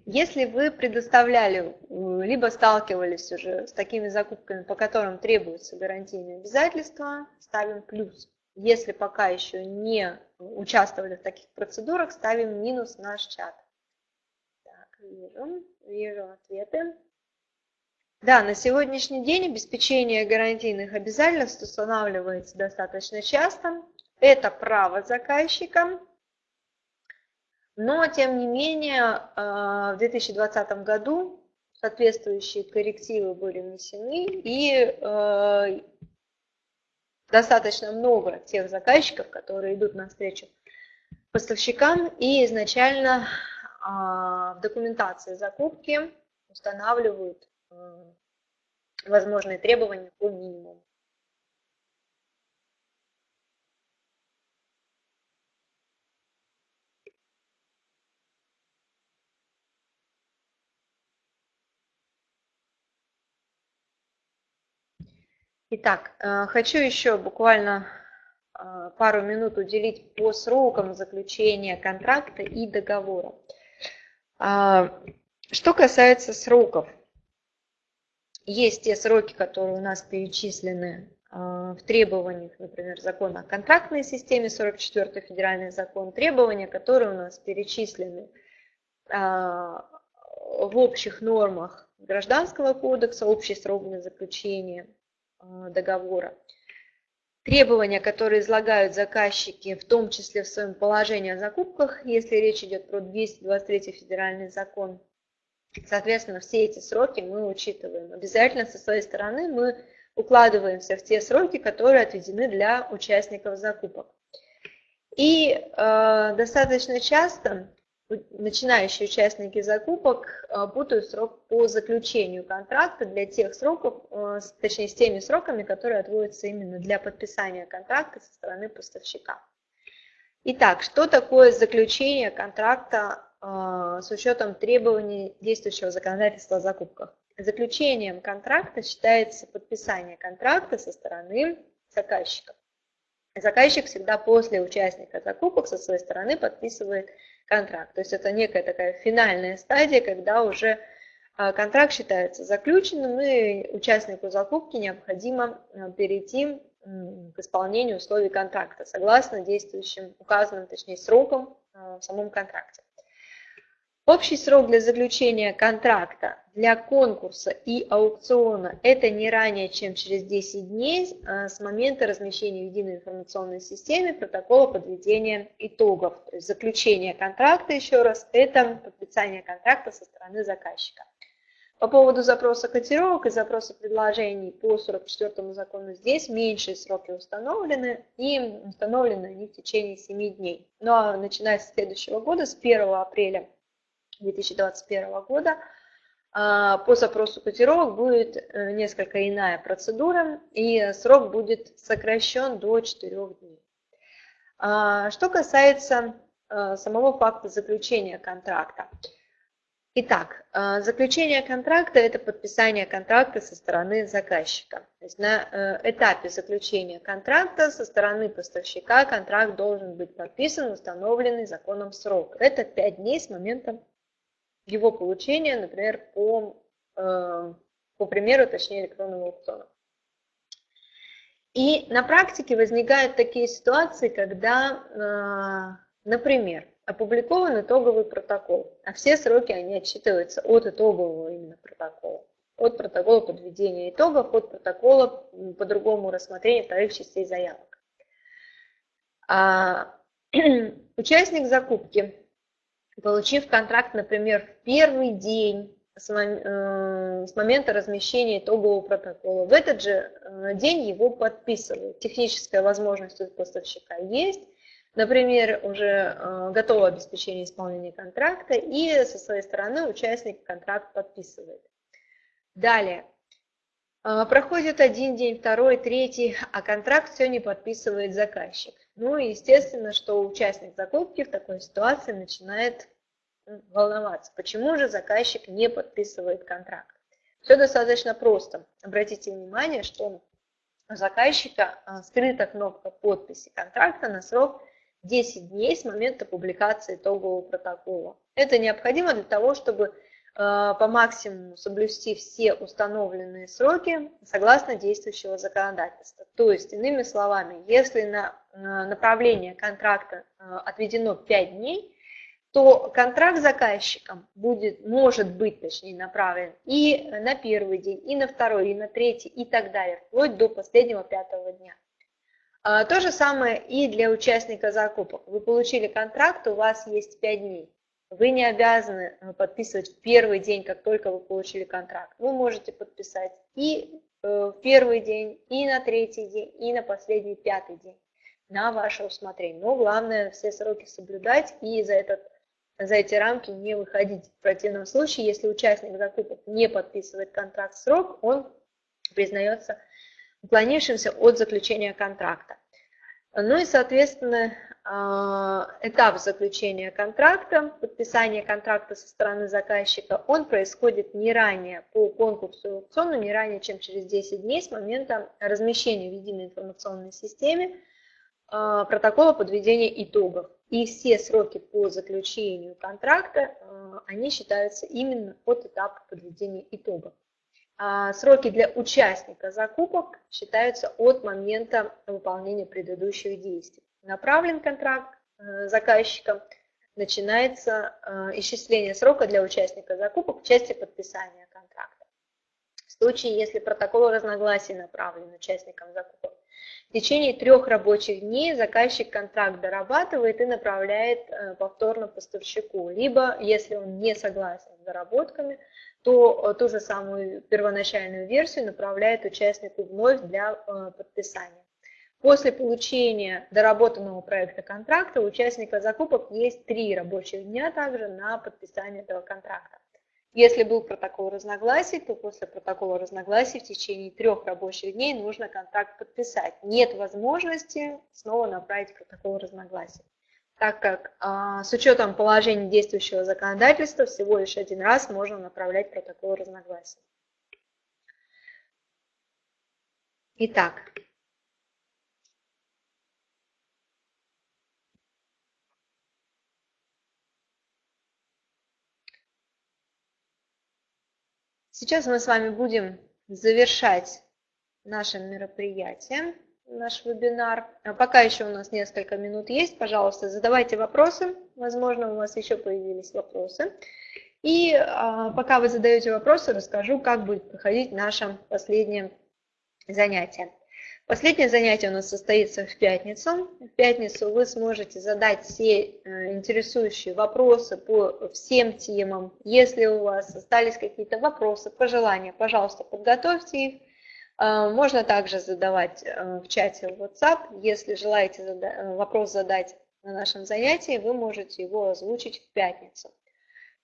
если вы предоставляли, либо сталкивались уже с такими закупками, по которым требуются гарантийные обязательства, ставим плюс. Если пока еще не участвовали в таких процедурах, ставим минус наш чат. Так, вижу, вижу ответы. Да, на сегодняшний день обеспечение гарантийных обязательств устанавливается достаточно часто. Это право заказчика. Но, тем не менее, а, в 2020 году соответствующие коррективы были внесены, и а, достаточно много тех заказчиков, которые идут навстречу поставщикам и изначально а, в документации закупки устанавливают возможные требования по минимуму. Итак, э, хочу еще буквально э, пару минут уделить по срокам заключения контракта и договора. А, что касается сроков, есть те сроки, которые у нас перечислены а, в требованиях, например, закона о контрактной системе, 44 федеральный закон, требования, которые у нас перечислены а, в общих нормах Гражданского кодекса, общий срок для заключения а, договора. Требования, которые излагают заказчики, в том числе в своем положении о закупках, если речь идет про 223 федеральный закон, Соответственно, все эти сроки мы учитываем. Обязательно со своей стороны мы укладываемся в те сроки, которые отведены для участников закупок. И э, достаточно часто начинающие участники закупок э, путают срок по заключению контракта для тех сроков, э, точнее с теми сроками, которые отводятся именно для подписания контракта со стороны поставщика. Итак, что такое заключение контракта с учетом требований действующего законодательства о закупках. Заключением контракта считается подписание контракта со стороны заказчика. Заказчик всегда после участника закупок со своей стороны подписывает контракт. То есть это некая такая финальная стадия, когда уже а, контракт считается заключенным, и участнику закупки необходимо а, перейти к исполнению условий контракта согласно действующим указанным, точнее, срокам в самом контракте. Общий срок для заключения контракта для конкурса и аукциона – это не ранее, чем через 10 дней а, с момента размещения в единой информационной системе протокола подведения итогов. То есть заключение контракта, еще раз, это подписание контракта со стороны заказчика. По поводу запроса котировок и запроса предложений по 44 закону здесь меньшие сроки установлены, и установлены они в течение 7 дней. Но ну, начиная с следующего года, с 1 апреля 2021 года а, по запросу котировок будет э, несколько иная процедура, и срок будет сокращен до 4 дней. А, что касается э, самого факта заключения контракта. Итак, э, заключение контракта – это подписание контракта со стороны заказчика. То есть на этапе заключения контракта со стороны поставщика контракт должен быть подписан установленный законом срок. Это 5 дней с момента его получения, например, по, э, по примеру, точнее, электронного аукциона. И на практике возникают такие ситуации, когда, э, например, опубликован итоговый протокол, а все сроки, они отчитываются от итогового именно протокола, от протокола подведения итогов, от протокола по другому рассмотрения вторых частей заявок. А, [CLEARS THROAT] участник закупки получив контракт, например, в первый день с э, момента размещения итогового протокола. В этот же э, день его подписывают. Техническая возможность у поставщика есть. Например, уже э, готово обеспечение исполнения контракта, и со своей стороны участник контракт подписывает. Далее. Проходит один день, второй, третий, а контракт все не подписывает заказчик. Ну и естественно, что участник закупки в такой ситуации начинает волноваться, почему же заказчик не подписывает контракт. Все достаточно просто. Обратите внимание, что у заказчика а, скрыта кнопка подписи контракта на срок 10 дней с момента публикации итогового протокола. Это необходимо для того, чтобы а, по максимуму соблюсти все установленные сроки согласно действующего законодательства. То есть, иными словами, если на направление контракта а, отведено 5 дней, то контракт заказчиком будет, может быть, точнее, направлен и на первый день, и на второй, и на третий, и так далее, вплоть до последнего пятого дня. А, то же самое и для участника закупок. Вы получили контракт, у вас есть 5 дней. Вы не обязаны э, подписывать в первый день, как только вы получили контракт. Вы можете подписать и э, в первый день, и на третий день, и на последний пятый день на ваше усмотрение. Но главное все сроки соблюдать и за, этот, за эти рамки не выходить. В противном случае, если участник закупок не подписывает контракт в срок, он признается уклонившимся от заключения контракта. Ну и, соответственно, этап заключения контракта, подписания контракта со стороны заказчика, он происходит не ранее по конкурсу аукциону, не ранее, чем через 10 дней с момента размещения в единой информационной системе протокола подведения итогов. И все сроки по заключению контракта, они считаются именно от этапа подведения итогов. А сроки для участника закупок считаются от момента выполнения предыдущих действий. Направлен контракт э, заказчиком, начинается э, исчисление срока для участника закупок в части подписания контракта. В случае, если протокол разногласий направлен участникам закупок, в течение трех рабочих дней заказчик контракт дорабатывает и направляет э, повторно поставщику. Либо, если он не согласен с доработками, то ту же самую первоначальную версию направляет участнику вновь для подписания. После получения доработанного проекта контракта у участника закупок есть три рабочих дня также на подписание этого контракта. Если был протокол разногласий, то после протокола разногласий в течение трех рабочих дней нужно контракт подписать. Нет возможности снова направить протокол разногласий, так как а, с учетом положения действующего законодательства всего лишь один раз можно направлять протокол разногласий. Итак, Сейчас мы с вами будем завершать наше мероприятие, наш вебинар. А пока еще у нас несколько минут есть, пожалуйста, задавайте вопросы. Возможно, у вас еще появились вопросы. И а, пока вы задаете вопросы, расскажу, как будет проходить наше последнее занятие. Последнее занятие у нас состоится в пятницу. В пятницу вы сможете задать все э, интересующие вопросы по всем темам. Если у вас остались какие-то вопросы, пожелания, пожалуйста, подготовьте их. Э, можно также задавать э, в чате WhatsApp. Если желаете вопрос задать на нашем занятии, вы можете его озвучить в пятницу.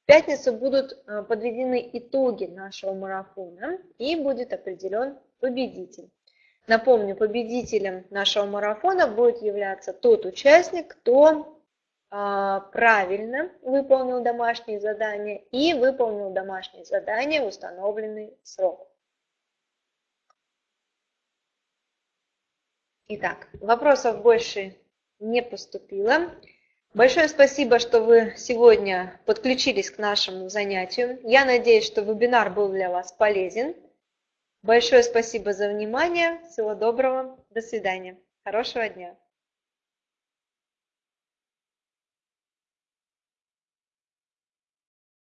В пятницу будут подведены итоги нашего марафона и будет определен победитель. Напомню, победителем нашего марафона будет являться тот участник, кто а, правильно выполнил домашние задания и выполнил домашние задания в установленный срок. Итак, вопросов больше не поступило. Большое спасибо, что вы сегодня подключились к нашему занятию. Я надеюсь, что вебинар был для вас полезен. Большое спасибо за внимание. Всего доброго. До свидания. Хорошего дня.